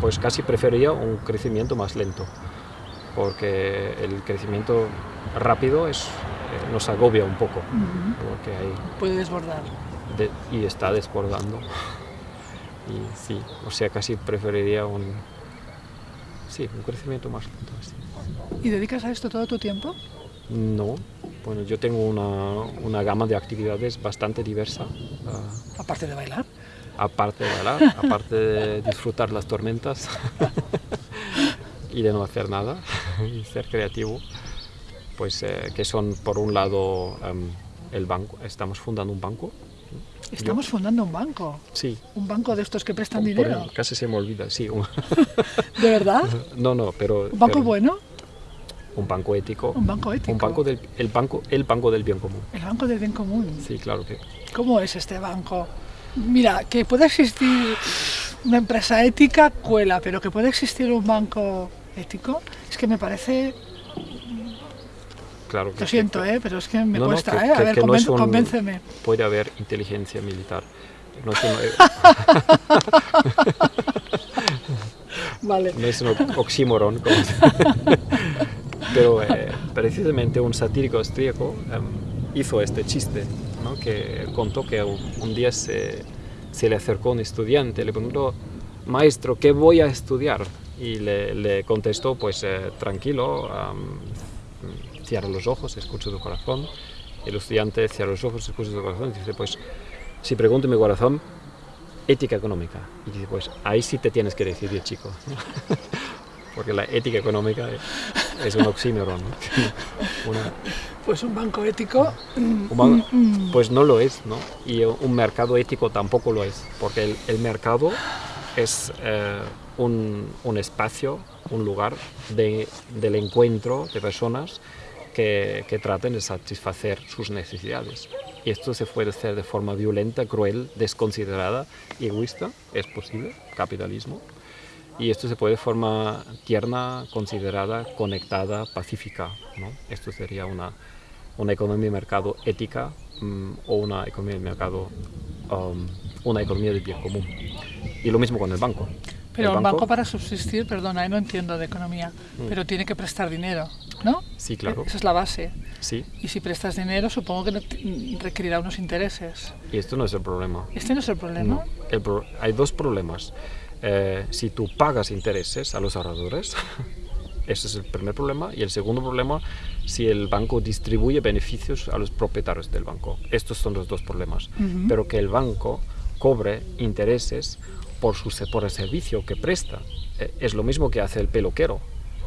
pues casi preferiría un crecimiento más lento, porque el crecimiento rápido es, eh, nos agobia un poco, porque hay Puede desbordar. de- y está desbordando. Y sí, o sea, casi preferiría un, sí, un crecimiento más lento. sí. ¿Y dedicas a esto todo tu tiempo? No, bueno, yo tengo una, una gama de actividades bastante diversa, ah, Aparte de bailar. aparte de bailar, aparte de disfrutar las tormentas y de no hacer nada y ser creativo, pues eh, que son por un lado em, el banco, estamos fundando un banco, Estamos fundando un banco. sí, Un banco de estos que prestan por- dinero. casi se me olvida, sí, ¿De verdad? no, no, pero... ¿Un banco pero bueno? Un banco ético. Un banco ético. Un banco del, el, banco, el banco del bien común. El banco del bien común. Sí, claro que... ¿Cómo es este banco? Mira, que pueda existir una empresa ética, cuela, pero que pueda existir un banco ético, es que me parece, Claro que lo siento, ¿eh? pero es que me No, no, cuesta, que- ¿eh? A que- ver, que no un- convénceme. puede haber inteligencia militar. No es un, Vale. no es un oxímoron. como Pero eh, precisamente un satírico austríaco em, hizo este chiste, ¿no? que contó que un, un día se, se le acercó un estudiante, le preguntó, maestro, ¿qué voy a estudiar? Y le, le contestó, pues eh, tranquilo, am, cierra los ojos, escucha tu corazón. El estudiante cierra los ojos, escucha su corazón y dice, pues, si pregunto mi corazón, ética económica. Y dice, pues, ahí sí te tienes que decidir, chico. Porque la ética económica es, es un oxímoron. ¿no? Una- Pues un banco ético, un banco- pues no lo es, ¿no? Y un mercado ético tampoco lo es, porque el, el mercado es eh, un, un espacio, un lugar de, del encuentro de personas que, traten de satisfacer sus necesidades. Y esto se puede hacer de forma violenta, cruel, desconsiderada, egoísta, es posible, capitalismo. Y esto se puede de forma tierna, considerada, conectada, pacífica. ¿no? Esto sería una, una economía de mercado ética mm, o una economía de mercado, um, una economía del bien común. Y lo mismo con el banco. pero El un banco para subsistir, perdona, eh, no entiendo de economía, Mm. pero tiene que prestar dinero, ¿no? Sí, claro. Esa es la base. Sí, Y si prestas dinero, supongo que requerirá unos intereses. y esto no es el problema. Este no es el problema. No, el pro- hay dos problemas. Eh, si tú pagas intereses a los ahorradores, ese es el primer problema. Y el segundo problema, si el banco distribuye beneficios a los propietarios del banco. Estos son los dos problemas. Pero que el banco cobre intereses por, su, se- por el servicio que presta. Eh, es lo mismo que hace el peluquero.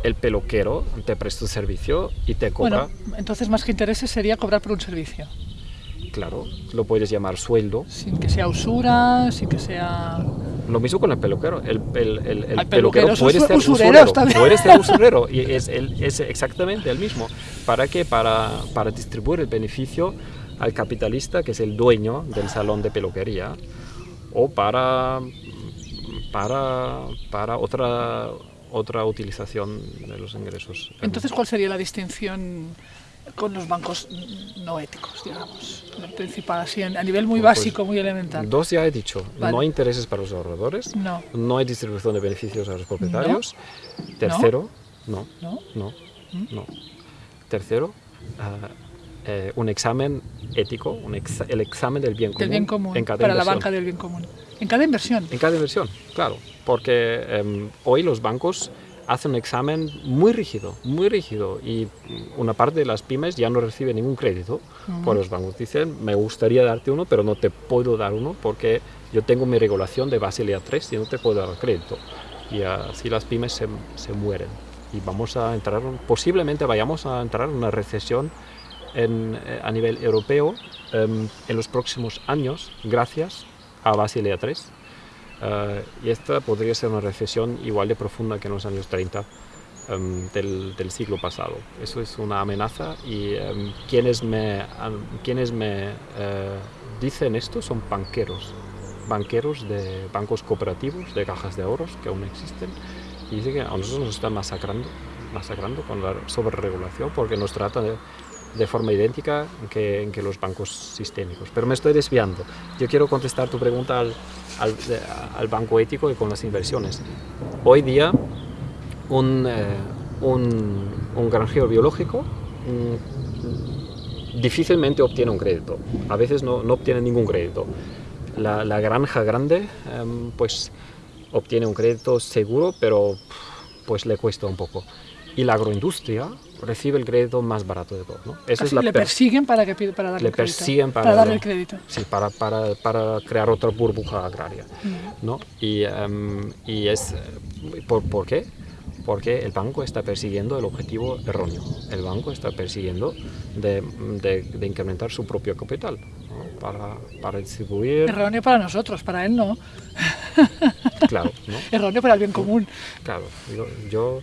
El peluquero te presta un servicio y te cobra, Bueno, entonces más que intereses sería cobrar por un servicio. Claro, lo puedes llamar sueldo. Sin que sea usura, sin que sea... Lo mismo con el peluquero. El, el, el, peluquero puede ser usurero. también. Puede ser usurero. Y es exactamente el mismo. ¿Para qué? Para, para distribuir el beneficio al capitalista, que es el dueño del salón de peluquería, o para, para, para otra, otra utilización de los ingresos. Entonces, ¿cuál sería la distinción con los bancos no éticos, digamos? Principal, así, a nivel muy Pues, básico, muy elemental. Dos ya he dicho. Vale. No hay intereses para los ahorradores. No. No hay distribución de beneficios a los propietarios. Tercero, no. ¿No? No, no. Tercero, ah, eh, un examen ético, un exa- el examen del bien común, Del bien común, en cada para la banca del bien común. En cada inversión. En cada inversión, claro. Porque em, hoy los bancos hacen un examen muy rígido, muy rígido, y una parte de las pymes ya no recibe ningún crédito. Pues los bancos dicen, me gustaría darte uno, pero no te puedo dar uno porque yo tengo mi regulación de Basilea 3 y no te puedo dar crédito. Y así las pymes se, se mueren. Y vamos a entrar, posiblemente vayamos a entrar en una recesión en, eh, a nivel europeo em, en los próximos años, gracias a Basilea 3. Eh, y esta podría ser una recesión igual de profunda que en los años 30 em, del, del siglo pasado. Eso es una amenaza y em, quienes me, an- quienes me eh, dicen esto son banqueros, banqueros de bancos cooperativos, de cajas de ahorros que aún existen, y dicen que a nosotros nos están masacrando masacrando con la sobreregulación porque nos trata de, de forma idéntica que, que, los bancos sistémicos. Pero me estoy desviando. Yo quiero contestar tu pregunta al, al, al banco ético y con las inversiones. Hoy día, un, eh, un, un, granjero biológico mm, difícilmente obtiene un crédito. A veces no, no obtiene ningún crédito. La, la granja grande, eh, pues obtiene un crédito seguro, pero pues le cuesta un poco. Y la agroindustria recibe el crédito más barato de todo. ¿no? Esa es la le persiguen para, que, para darle le el crédito. Persiguen para, para darle el crédito. Sí, para, para, para crear otra burbuja agraria. ¿no? Y, um, y es... ¿por, ¿Por qué? porque el banco está persiguiendo el objetivo erróneo. El banco está persiguiendo de, de, de incrementar su propio capital ¿no? para, para, distribuir... Erróneo para nosotros, para él no. Claro, ¿no? Erróneo para el bien común. Claro, yo, yo,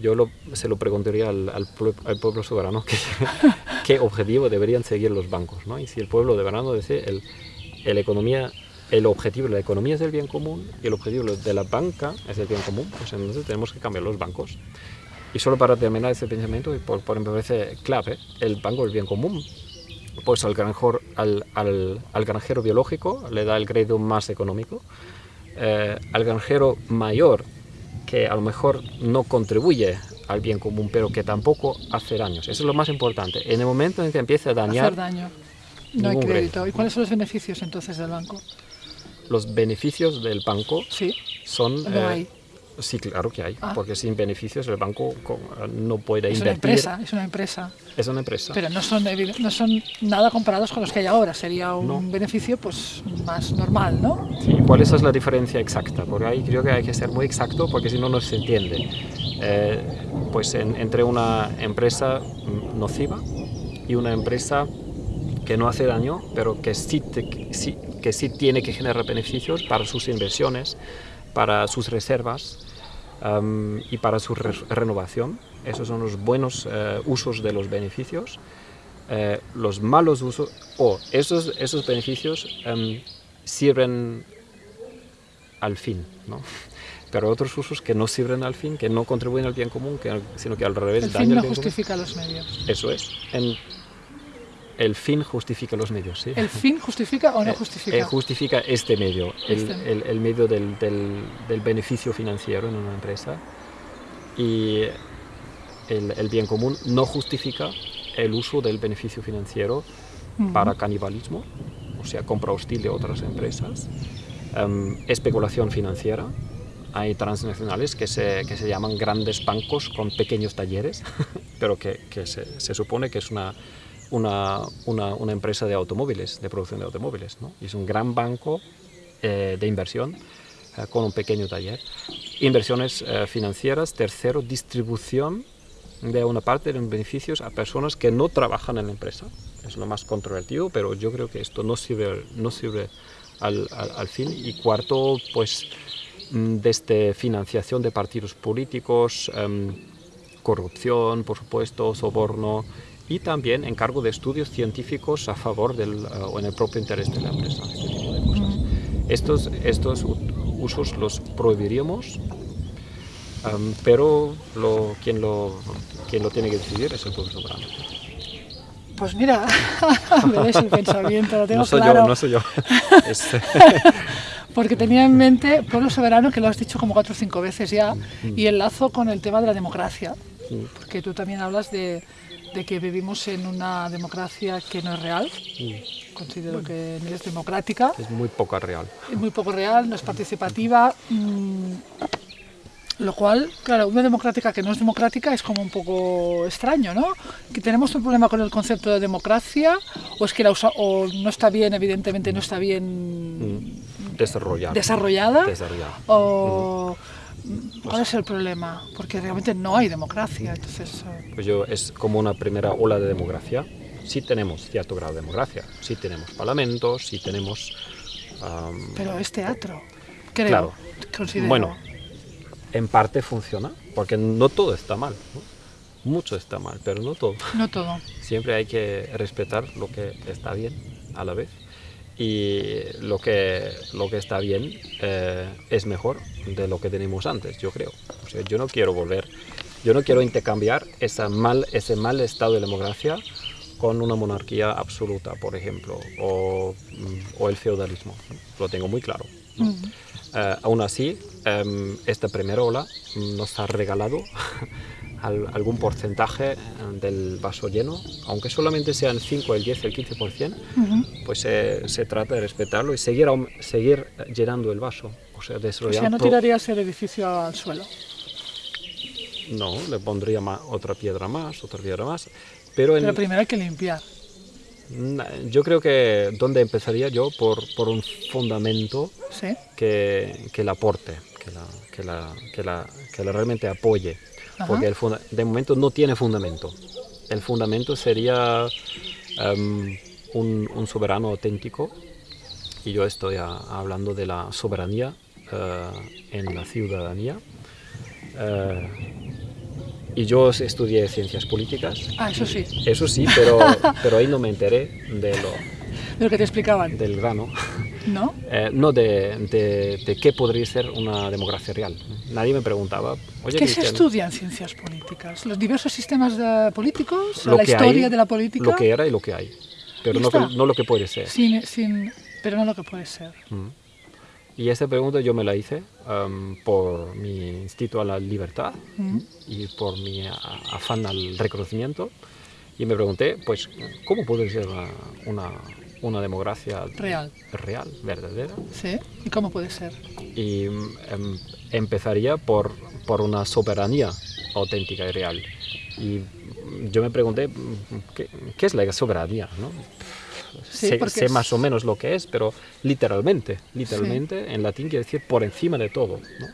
yo lo, se lo preguntaría al, al, al pueblo soberano que, qué objetivo deberían seguir los bancos. ¿no? Y si el pueblo soberano dice el, el economía el objetivo de la economía es el bien común y el objetivo de la banca es el bien común, pues entonces tenemos que cambiar los bancos. Y solo para terminar este pensamiento, y por, por me parece clave, el banco es el bien común. Pues al, granjero, al, al, al granjero biológico le da el crédito más económico, eh, al granjero mayor que a lo mejor no contribuye al bien común, pero que tampoco hace daños. Eso es lo más importante. En el momento en que empiece a dañar... Hacer daño. No hay crédito. ¿Y cuáles son los beneficios entonces del banco? los beneficios del banco sí. son... No hay. Sí, claro que hay, ah. porque sin beneficios el banco no puede es invertir. Una empresa, es una empresa. Es una empresa. Pero no son, no son nada comparados con los que hay ahora. Sería un no. beneficio pues más normal, ¿no? Sí, ¿cuál es la diferencia exacta? Porque ahí creo que hay que ser muy exacto porque si no, no se entiende. Eh, pues en, entre una empresa nociva y una empresa que no hace daño, pero que sí, te, sí, que sí tiene que generar beneficios para sus inversiones, para sus reservas um, y para su re renovación. Esos son los buenos uh, usos de los beneficios. Uh, los malos usos, o oh, esos, esos beneficios um, sirven al fin, ¿no? pero otros usos que no sirven al fin, que no contribuyen al bien común, que, sino que al revés el fin no bien justifica común. los medios. Eso es. En, el fin justifica los medios, ¿sí? ¿El fin justifica o no justifica? Eh, eh, justifica este medio, el, Este. el, el medio del, del, del, beneficio financiero en una empresa. Y el, el, bien común no justifica el uso del beneficio financiero para canibalismo, o sea, compra hostil de otras empresas, em, especulación financiera. Hay transnacionales que se, que se llaman grandes bancos con pequeños talleres, pero que, que se, se supone que es una una, una, empresa de automóviles, de producción de automóviles. ¿no? Es un gran banco eh, de inversión eh, con un pequeño taller. Inversiones eh, financieras. Tercero, distribución de una parte de los beneficios a personas que no trabajan en la empresa. Es lo más controvertido, pero yo creo que esto no sirve, no sirve al, al, al fin. Y cuarto, pues desde financiación de partidos políticos, um, corrupción, por supuesto, soborno, y también encargo de estudios científicos a favor del, uh, o en el propio interés de la empresa, este tipo de cosas. Estos, estos usos los prohibiríamos, um, pero lo, quien, lo, quien lo tiene que decidir es el pueblo soberano. Pues mira, me ves el pensamiento, lo tengo no soy claro. yo, no soy yo. Es, Porque tenía en mente pueblo soberano, que lo has dicho como cuatro o cinco veces ya, y enlazo con el tema de la democracia, porque tú también hablas de, de que vivimos en una democracia que no es real. Mm. Considero bueno, que no es democrática. Es muy poco real. Es muy poco real, no es participativa. Mmm, lo cual, claro, una democrática que no es democrática es como un poco extraño, ¿no? Que tenemos un problema con el concepto de democracia, o es que la usa, o no está bien, evidentemente no está bien mm. desarrollada. Desarrollada. desarrollada. O. Mm. ¿Cuál es el problema? Porque realmente no hay democracia. Entonces, pues yo, es como una primera ola de democracia. Sí tenemos cierto grado de democracia, sí tenemos parlamentos, sí tenemos... Um, Pero es teatro, creo. Claro. Considero. Bueno, en parte funciona, porque no todo está mal. ¿no? Mucho está mal, pero no todo. No todo. Siempre hay que respetar lo que está bien a la vez y lo que, lo que está bien eh, es mejor de lo que tenemos antes, yo creo. O sea, yo no quiero volver Yo no quiero intercambiar esa mal, ese mal estado de democracia con una monarquía absoluta, por ejemplo, o, mm, o el feudalismo. Lo tengo muy claro. ¿no? Eh, aún así, em, esta primera ola nos ha regalado al- algún porcentaje eh, del vaso lleno, aunque solamente sean 5, el 10, el 15%, pues eh, se trata de respetarlo y seguir, seguir llenando el vaso. O sea, O desarrollar sea, no tirarías el edificio al suelo. No, le pondría ma- otra piedra más, otra piedra más. Pero, en- Pero primero hay que limpiar. yo creo que donde empezaría yo por, por un fundamento ¿Sí? que, que la aporte, que la, que la, que la, que la realmente apoye. Ajá. Porque el funda- de momento no tiene fundamento. El fundamento sería em, un, un soberano auténtico, y yo estoy a- hablando de la soberanía eh, en la ciudadanía. Eh, y yo estudié ciencias políticas, Ah, eso sí, eso sí, pero, pero ahí no me enteré de lo, de lo que te explicaban, del grano. ¿no? Eh, no de, de, de qué podría ser una democracia real. Nadie me preguntaba, oye, ¿Qué se estudia en ciencias políticas? ¿Los diversos sistemas de- políticos? lo ¿La historia hay, de la política? Lo que era y lo que hay, pero no, que- no lo que puede ser. Sin, sin, pero no lo que puede ser. Mm. Y esta pregunta yo me la hice em, por mi instinto a la libertad Mm. y por mi afán al reconocimiento. Y me pregunté, pues, ¿cómo puede ser una, una, democracia Real. real, verdadera? ¿Sí? ¿Y cómo puede ser? y em, empezaría por, por una soberanía auténtica y real. Y yo me pregunté, ¿qué, qué es la soberanía? ¿no? Sí, sé, porque sé es- más o menos lo que es, pero literalmente, literalmente en latín quiere decir por encima de todo. ¿no?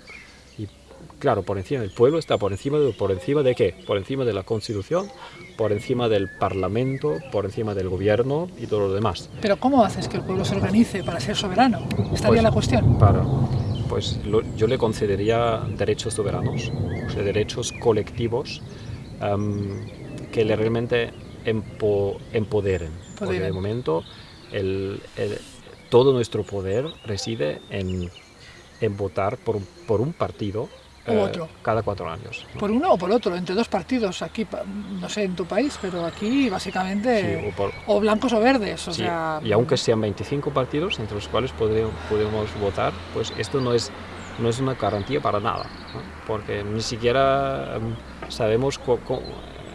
Claro, por encima del pueblo está por encima de, por encima de qué? Por encima de la constitución, por encima del parlamento, por encima del gobierno y todo lo demás. Pero ¿cómo haces que el pueblo se organice para ser soberano? Estaría Pues, la cuestión. Para, pues lo- yo le concedería derechos soberanos, o sea, derechos colectivos am, que le realmente empo- empoderen. Porque de momento el- el- todo nuestro poder reside en, en votar por, por un partido U otro. cada cuatro años. ¿no? Por uno o por otro, entre dos partidos. Aquí, no sé, en tu país, pero aquí básicamente Sí, o por- o blancos o verdes. O Sí, sea, y aunque sean 25 partidos entre los cuales podré- podemos votar, pues esto no es, no es una garantía para nada, ¿no? porque ni siquiera em, sabemos co-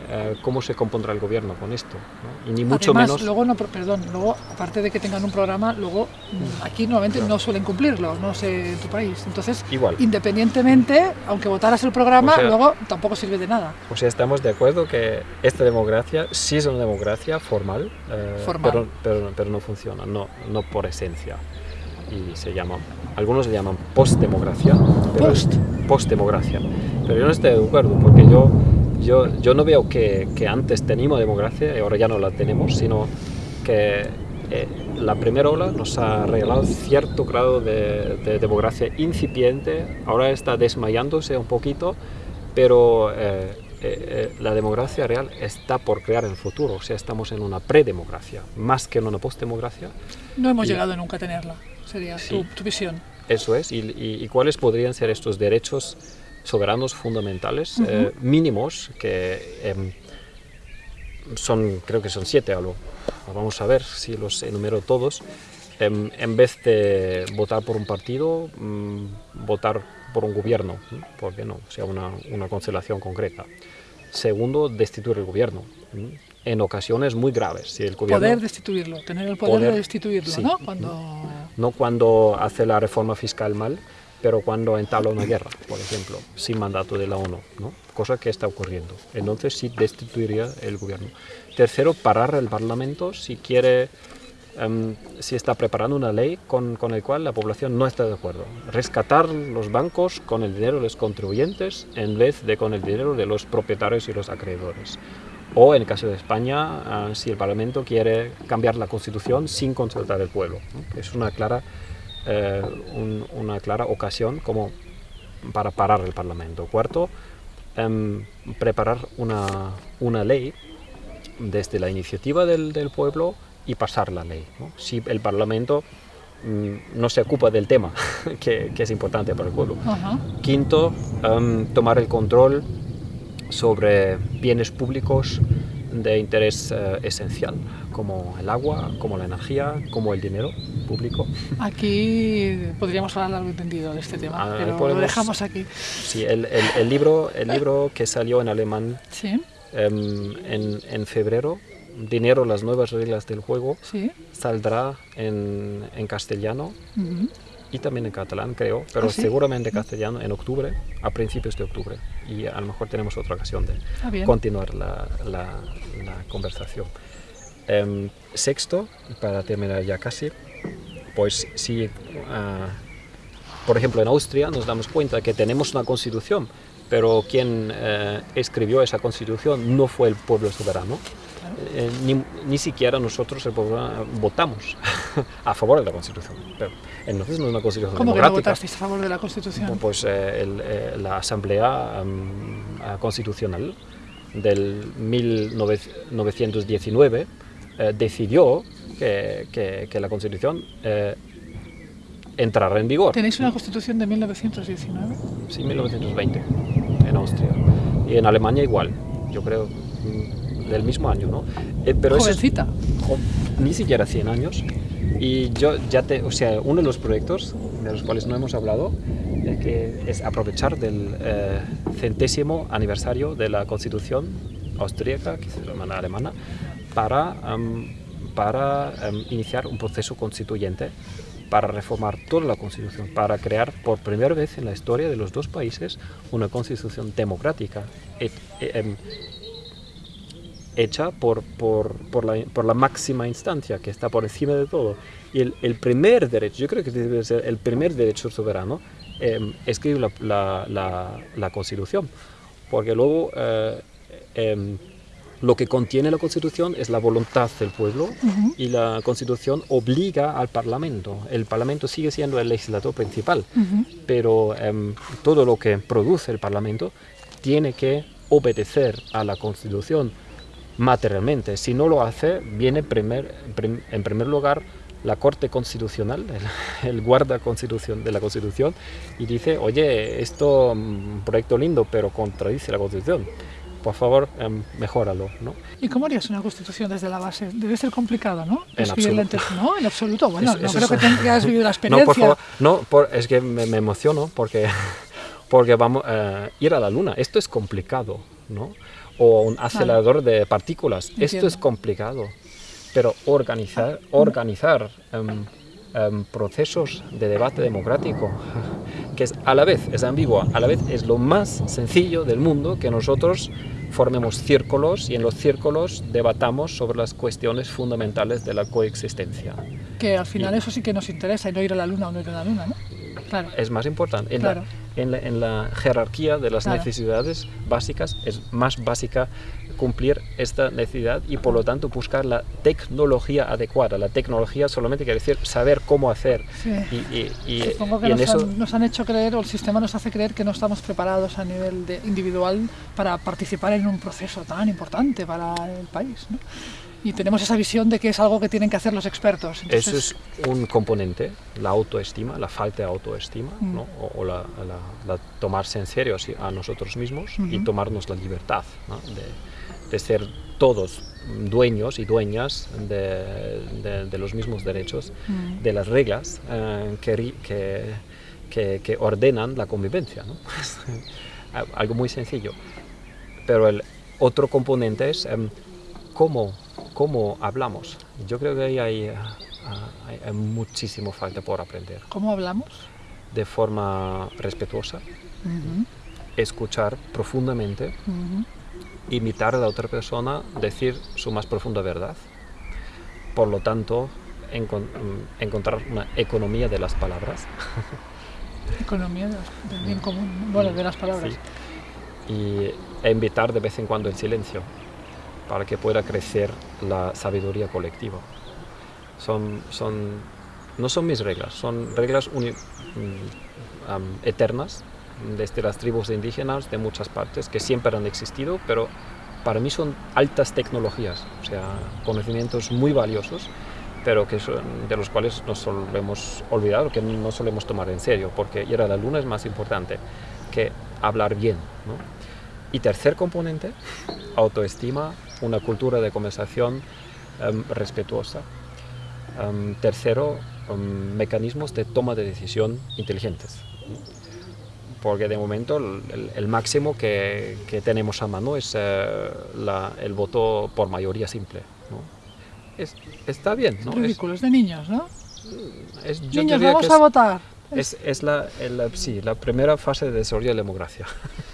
eh, cómo se compondrá el gobierno con esto, ¿no? y ni mucho Además, menos... luego no, perdón, luego aparte de que tengan un programa, luego mm, aquí normalmente no suelen cumplirlo, no sé en tu país. Entonces, Igual. independientemente, aunque votaras el programa, O sea- luego tampoco sirve de nada. O sea, estamos de acuerdo que esta democracia sí es una democracia formal, eh, Formal. Pero, pero, pero no funciona, no, no por esencia. Y se llama, algunos le llaman postdemocracia. Post. Postdemocracia. Pero yo no estoy de acuerdo, porque yo, yo, yo no veo que, que antes teníamos democracia y ahora ya no la tenemos, sino que eh, la primera ola nos ha regalado cierto grado de, de democracia incipiente, ahora está desmayándose un poquito, pero eh, eh, eh, la democracia real está por crear en el futuro, o sea, estamos en una predemocracia, más que en una postdemocracia. No hemos Y- llegado nunca a tenerla, sería Sí. tu, tu visión. Eso es, y, y- y cuáles podrían ser estos derechos soberanos fundamentales eh, mínimos que em, son, creo que son siete algo. Vamos a ver si los enumero todos. Em, en vez de votar por un partido, mm, votar por un gobierno, ¿no? ¿por qué no? O sea, una, una constelación concreta. Segundo, destituir el gobierno. ¿no? En ocasiones muy graves. Si el gobierno, Poder destituirlo, tener el poder, Poder, de destituirlo, sí. ¿no? Cuando no cuando hace la reforma fiscal mal, pero cuando entabla una guerra, por ejemplo, sin mandato de la ONU, ¿no? cosa que está ocurriendo. Entonces sí destituiría el gobierno. Tercero, parar el Parlamento si quiere, em, si está preparando una ley con, con la cual la población no está de acuerdo. Rescatar los bancos con el dinero de los contribuyentes en vez de con el dinero de los propietarios y los acreedores. O en el caso de España, ah, si el Parlamento quiere cambiar la Constitución sin consultar al pueblo. ¿no? Es una clara, eh, un- una clara ocasión como para parar el Parlamento. Cuarto, em, preparar una, una ley desde la iniciativa del, del pueblo y pasar la ley. ¿no? Si el Parlamento mm, no se ocupa del tema, que, que es importante para el pueblo. Ajá. Quinto, em, tomar el control sobre bienes públicos de interés eh, esencial, como el agua, como la energía, como el dinero público. Aquí podríamos hablar largo entendido de este tema, Ah, pero podemos- lo dejamos aquí. Sí, el, el- el libro, el libro que salió en alemán Sí, em, en, en febrero, Dinero, las nuevas reglas del juego, sí. saldrá en, en castellano ujú. y también en catalán, creo, pero ¿Ah, sí? seguramente castellano en octubre, a principios de octubre. Y a lo mejor tenemos otra ocasión de Ah, continuar la, la- la conversación. Em, sexto, para terminar ya casi, pues si, ah, por ejemplo, en Austria nos damos cuenta que tenemos una constitución, pero quien eh, escribió esa constitución no fue el pueblo soberano. Eh, ni, ni siquiera nosotros, el pueblo, votamos a favor de la constitución. Pero entonces no es una constitución ¿Cómo que no votasteis a favor de la Constitución? Pues eh, el, eh, la Asamblea ah, Constitucional del 1919 eh, decidió que, que- que la Constitución eh, entrara en vigor. Tenéis una Constitución de 1919. Sí, 1920 en Austria. Y en Alemania igual, yo creo, mm, del mismo año, ¿no? Eh, pero eso es- Jovencita. jo- ni siquiera 100 años. Y yo ya te, o sea, uno de los proyectos de los cuales no hemos hablado es que es aprovechar del eh, centésimo aniversario de la Constitución austríaca, que llama alemana, para, am, para am, iniciar un proceso constituyente para reformar toda la Constitución, para crear por primera vez en la historia de los dos países una Constitución democrática, e- em, hecha por, por, por, la, por la máxima instancia que está por encima de todo. Y el, primer derecho, yo creo que debe ser el primer derecho soberano, eh, escribe la, la, Constitución, porque luego eh, em, lo que contiene la Constitución es la voluntad del pueblo y la Constitución obliga al Parlamento. El Parlamento sigue siendo el legislador principal, Ujú. pero em, todo lo que produce el Parlamento tiene que obedecer a la Constitución materialmente. Si no lo hace, viene primer- prim- en primer lugar la Corte Constitucional, el, el guarda constitución de la Constitución, y dice, oye, esto un proyecto lindo, pero contradice la Constitución. Por favor, em, mejóralo, ¿no? ¿Y cómo harías una constitución desde la base? Debe ser complicado, ¿no? En absoluto. No, en absoluto. Bueno, no creo que tengas vivido la No, experiencia. por favor, no, por- es que me, me emociono porque, porque vamos a ir a la luna. Esto es complicado, ¿no? O un acelerador de partículas. Esto es complicado. Pero organizar, organizar em, em, procesos de debate democrático, que es a la vez es ambigua, a la vez es lo más sencillo del mundo que nosotros formemos círculos y en los círculos debatamos sobre las cuestiones fundamentales de la coexistencia. Que al final eso sí que nos interesa, y no ir a la luna o no ir a la luna, ¿no? Claro. es más importante. En, Claro. la, en, la, en la jerarquía de las Claro. necesidades básicas es más básica cumplir esta necesidad y por lo tanto buscar la tecnología adecuada. La tecnología solamente quiere decir saber cómo hacer. Sí. Y, y- y- Supongo que y en nos, eso han, nos han hecho creer, o el sistema nos hace creer que no estamos preparados a nivel de individual para participar en un proceso tan importante para el país. ¿no? Y tenemos esa visión de que es algo que tienen que hacer los expertos. Entonces, eso es un componente, la autoestima, la falta de autoestima, Mm. ¿no? o, o la, la- la tomarse en serio a nosotros mismos y Ujú. tomarnos la libertad ¿no? de, de ser todos dueños y dueñas de, de- de los mismos derechos, Mm. de las reglas eh, que, que, que- que ordenan la convivencia. ¿no? Algo muy sencillo. Pero el otro componente es em, cómo, cómo hablamos. Yo creo que ahí hay, ah, hay- hay muchísimo falta por aprender. ¿Cómo hablamos? De forma respetuosa, escuchar profundamente. Imitar a la otra persona, decir su más profunda verdad. Por lo tanto, encon- mm, encontrar una economía de las palabras. Economía del bien común, ¿no? bueno, de las palabras. Sí. Y e invitar de vez en cuando el silencio para que pueda crecer la sabiduría colectiva. Son, son, no son mis reglas, son reglas uni- am, eternas desde las tribus indígenas de muchas partes que siempre han existido, pero para mí son altas tecnologías, o sea, conocimientos muy valiosos, pero que son, de los cuales nos solemos olvidar o que no solemos tomar en serio, porque ir a la luna es más importante que hablar bien. ¿no? y tercer componente, autoestima, una cultura de conversación em, respetuosa. Em, tercero, em, mecanismos de toma de decisión inteligentes. Porque de momento el, máximo que, que, tenemos a mano es eh, la, el voto por mayoría simple. Es, está bien, ¿no? Ridículo, es, de niños, ¿no? Es, niños, vamos a votar. Es, es la, sí, la primera fase de desarrollo de la democracia.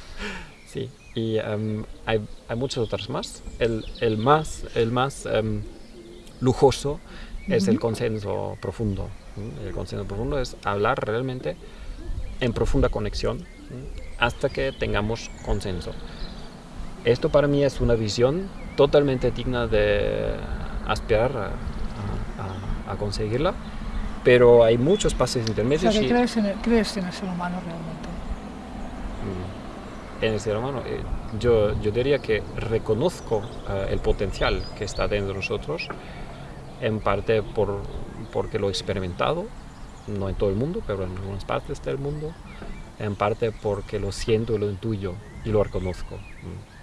sí, y hay, hay, muchas otras más. El, el más, el más lujoso es el consenso profundo. El consenso profundo es hablar realmente en profunda conexión hasta que tengamos consenso. Esto para mí es una visión totalmente digna de aspirar a, conseguirla, pero hay muchos pasos intermedios. O sea, crees, en el, crees, en el, ser humano realmente? Mm, en el ser humano, eh, yo, yo diría que reconozco eh, el potencial que está dentro de nosotros, en parte por, porque lo he experimentado, no en todo el mundo, pero en algunas partes del mundo, en parte porque lo siento, lo intuyo y lo reconozco. Mm.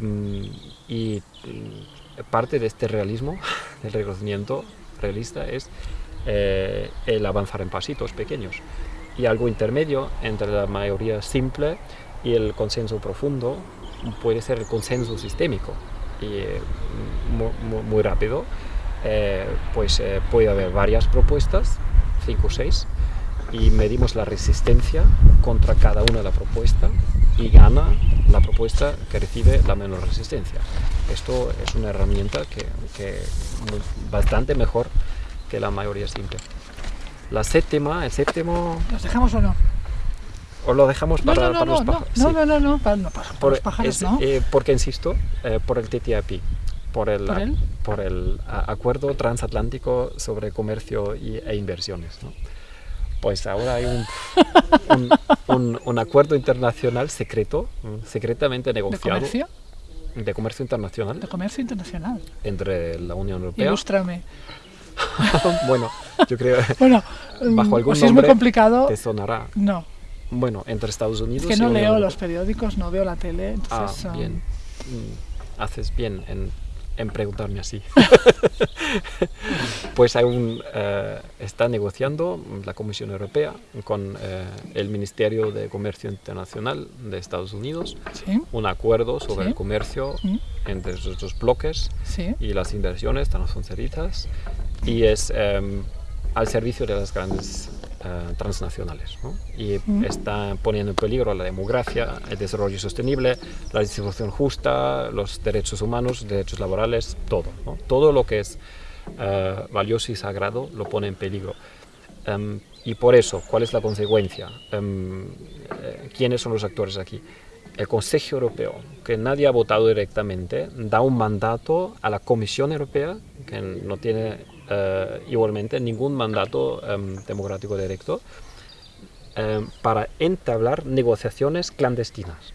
Mm, y parte de este realismo, del reconocimiento realista, es eh, el avanzar en pasitos pequeños. Y algo intermedio entre la mayoría simple y el consenso profundo puede ser el consenso sistémico. Y eh, muy, rápido, eh, pues puede haber varias propuestas, cinco o seis, y medimos la resistencia contra cada una de las propuestas y gana la propuesta que recibe la menor resistencia. Esto es una herramienta que, que bastante mejor que la mayoría simple. La séptima, el séptimo... ¿Los dejamos o no? ¿O lo dejamos para, no, no, para los pájaros? No, no, no, no, para, los pájaros no. Eh, porque insisto, eh, por el TTIP, por el, ¿Por, el? por el acuerdo transatlántico sobre comercio y, e inversiones. ¿no? Pues ahora hay un, un, un, acuerdo internacional secreto, secretamente negociado. ¿De comercio? De comercio internacional. De comercio internacional. Entre la Unión Europea. Ilústrame. bueno, yo creo bueno, bajo algún si nombre es muy complicado, te sonará. No. Bueno, entre Estados Unidos es que no y leo Unión los periódicos, no veo la tele, entonces... Ah, bien. Um... Haces bien en en preguntarme así. pues un, uh, está negociando la Comisión Europea con uh, el Ministerio de Comercio Internacional de Estados Unidos ¿Sí? un acuerdo sobre ¿Sí? el comercio ¿Sí? entre esos dos bloques y las inversiones transfronterizas y es um, al servicio de las grandes Uh, transnacionales ¿no? y mm. está poniendo en peligro la democracia, el desarrollo sostenible, la distribución justa, los derechos humanos, derechos laborales, todo. ¿no? Todo lo que es uh, valioso y sagrado lo pone en peligro. Um, y por eso, ¿cuál es la consecuencia? Um, ¿Quiénes son los actores aquí? El Consejo Europeo, que nadie ha votado directamente, da un mandato a la Comisión Europea, que no tiene uh, igualmente ningún mandato um, democrático directo, um, para entablar negociaciones clandestinas.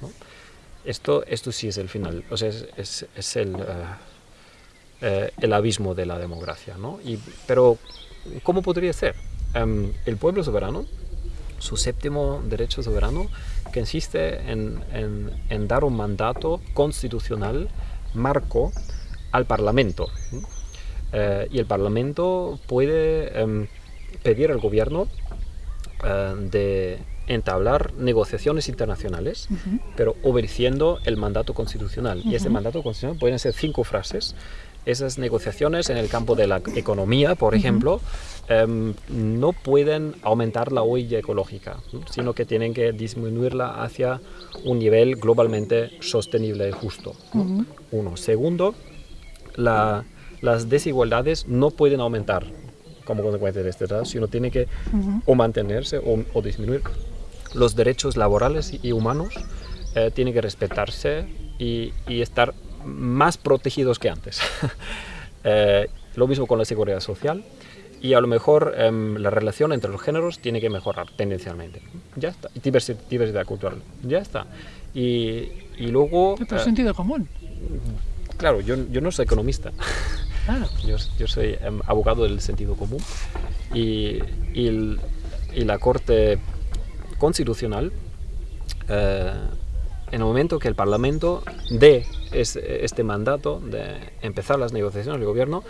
Esto, esto sí es el final, o sea, es, el, uh, uh, el abismo de la democracia. ¿no? Y, pero, ¿cómo podría ser? Um, el pueblo soberano, su séptimo derecho soberano, que insiste en, en, dar un mandato constitucional marco al Parlamento. Eh, y el Parlamento puede eh, pedir al gobierno eh, de entablar negociaciones internacionales, uh -huh. pero obedeciendo el mandato constitucional. Uh -huh. Y ese mandato constitucional pueden ser cinco frases. Esas negociaciones en el campo de la economía, por uh -huh. ejemplo, um, no pueden aumentar la huella ecológica, sino que tienen que disminuirla hacia un nivel globalmente sostenible y justo. ¿no? Uno. Segundo, la las desigualdades no pueden aumentar como consecuencia de este tratado, sino tiene que uh -huh. o mantenerse o, o, disminuir. Los derechos laborales y humanos eh, tienen que respetarse y, y, estar más protegidos que antes. eh, lo mismo con la seguridad social y a lo mejor eh, la relación entre los géneros tiene que mejorar tendencialmente. Ya está. Y diversidad, diversidad cultural. Ya está. Y, y luego... Pero sentido común. Claro, yo, yo no soy economista. Yo, yo, soy um, abogado del sentido común y, y, el, y la Corte Constitucional uh, en el momento que el Parlamento dé este mandato de empezar las negociaciones, el gobierno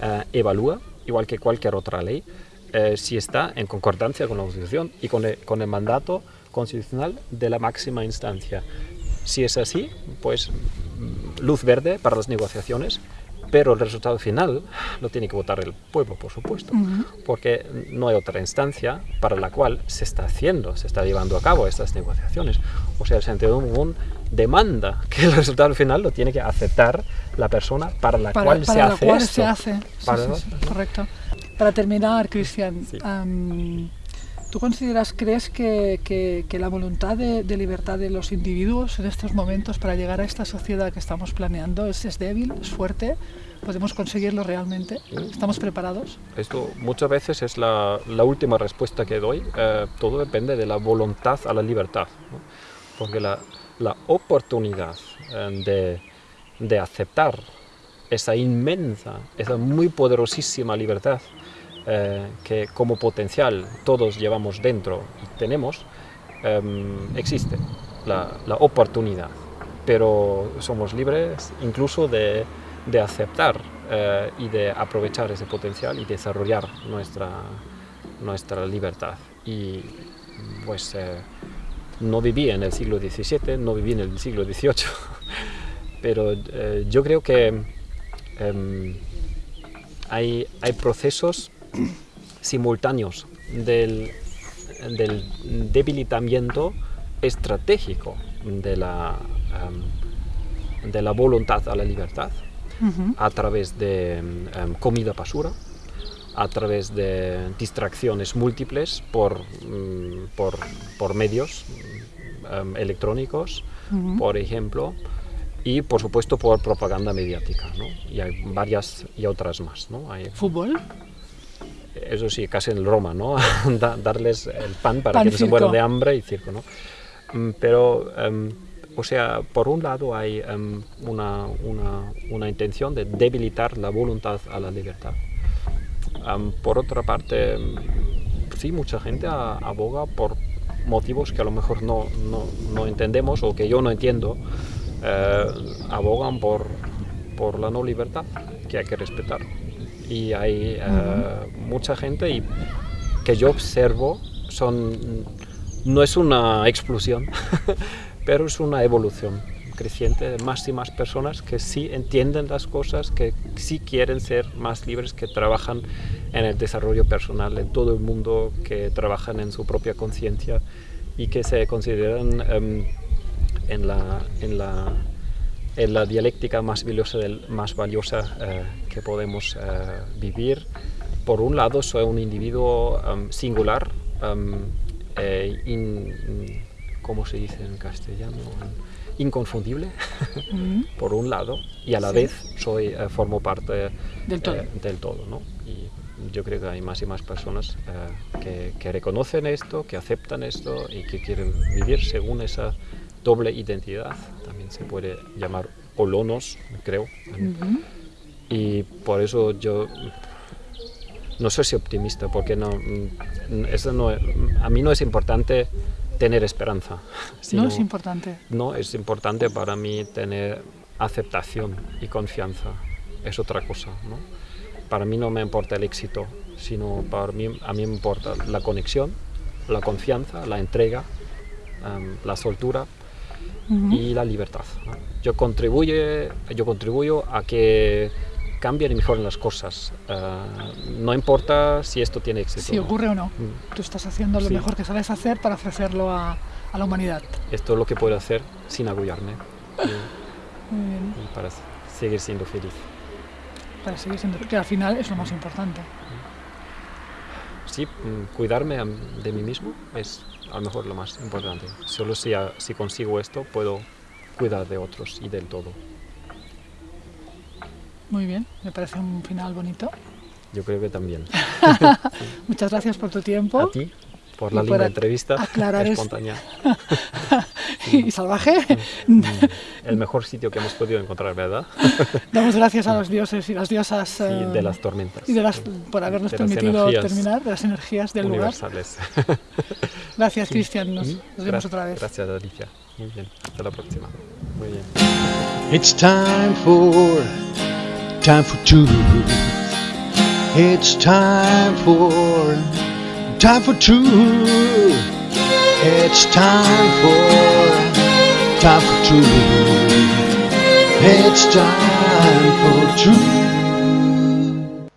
eh, evalúa, igual que cualquier otra ley, eh, si está en concordancia con la Constitución y con el, mandato constitucional de la máxima instancia. Si es así, pues mm, luz verde para las negociaciones, pero el resultado final lo tiene que votar el pueblo, por supuesto, porque no hay otra instancia para la cual se está haciendo, se está llevando a cabo estas negociaciones. O sea, el sentido común demanda que el resultado final lo tiene que aceptar la persona para la cual, se, hace cual se hace. Correcto. Para terminar, Cristian, ¿tú consideras, crees que, la voluntad de, libertad de los individuos en estos momentos para llegar a esta sociedad que estamos planeando es, es débil, es fuerte? ¿Podemos conseguirlo realmente? ¿Estamos preparados? Esto muchas veces es la, última respuesta que doy. Eh, todo depende de la voluntad a la libertad. Porque la, oportunidad eh, de aceptar esa inmensa, esa muy poderosísima libertad eh, que como potencial todos llevamos dentro y tenemos, em, existe la, oportunidad, pero somos libres incluso de, de aceptar eh, y de aprovechar ese potencial y desarrollar nuestra, nuestra libertad. Y pues eh, no viví en el siglo XVII, no viví en el siglo XVIII, pero yo creo que em, hay, hay procesos simultáneos del, debilitamiento estratégico de la, de la voluntad a la libertad a través de comida basura, a través de distracciones múltiples por, mm, por, medios electrónicos, por ejemplo, y por supuesto por propaganda mediática, y hay varias y otras más. ¿no? Hay, ¿Fútbol? Eso sí, casi en Roma, ¿no? darles el pan para que no se mueran de hambre y circo, ¿no? Mm, pero, em, o sea, por un lado hay em, una, una, una, intención de debilitar la voluntad a la libertad. Em, por otra parte, sí, mucha gente aboga por motivos que a lo mejor no, no, no entendemos o que yo no entiendo, eh, abogan por, por la no libertad que hay que respetar y hay eh, mucha gente y que yo observo son no es una explosión pero es una evolución creciente de más y más personas que sí entienden las cosas, que sí quieren ser más libres, que trabajan en el desarrollo personal en todo el mundo, que trabajan en su propia conciencia y que se consideran em, en, la, en la es la dialéctica más valiosa, del, más valiosa eh, que podemos eh, vivir. Por un lado, soy un individuo um, singular, um, eh, ¿cómo se dice en castellano? Inconfundible, por un lado, y a la vez soy, formo parte del todo. del todo ¿no? Y yo creo que hay más y más personas que, que reconocen esto, que aceptan esto y que quieren vivir según esa doble identidad, también se puede llamar olonos, creo. Y por eso yo no soy si optimista, porque no, mm, eso no, a mí no es importante tener esperanza. no es importante. No, es importante para mí tener aceptación y confianza. Es otra cosa. ¿no? Para mí no me importa el éxito, sino para mí, a mí me importa la conexión, la confianza, la entrega, la soltura y la libertad. Yo, contribuye, yo contribuyo a que cambien y mejoren las cosas. Eh, no importa si esto tiene éxito. Si ocurre o no. Mm. Tú estás haciendo lo mejor que sabes hacer para ofrecerlo a, a, la humanidad. Esto es lo que puedo hacer sin agullarme. Y, para seguir siendo feliz. Para seguir siendo que al final es lo más importante. Sí, mm, cuidarme de mí mismo es a lo mejor lo más importante. Solo si, si consigo esto puedo cuidar de otros y del todo. Muy bien, me parece un final bonito. Yo creo que también. Muchas gracias por tu tiempo. A ti, por la linda entrevista aclarar espontánea. y salvaje. El mejor sitio que hemos podido encontrar, ¿verdad? Damos gracias a los dioses y las diosas Sí, eh, de las tormentas. y de las, por habernos de permitido terminar, de las energías del lugar. Gracias, Cristian. Nos, Mm, nos vemos otra vez. Gracias, Alicia. Muy bien. Hasta la próxima. Muy bien. It's time for time for two. It's time for time for two. It's time for time for two. It's time for two.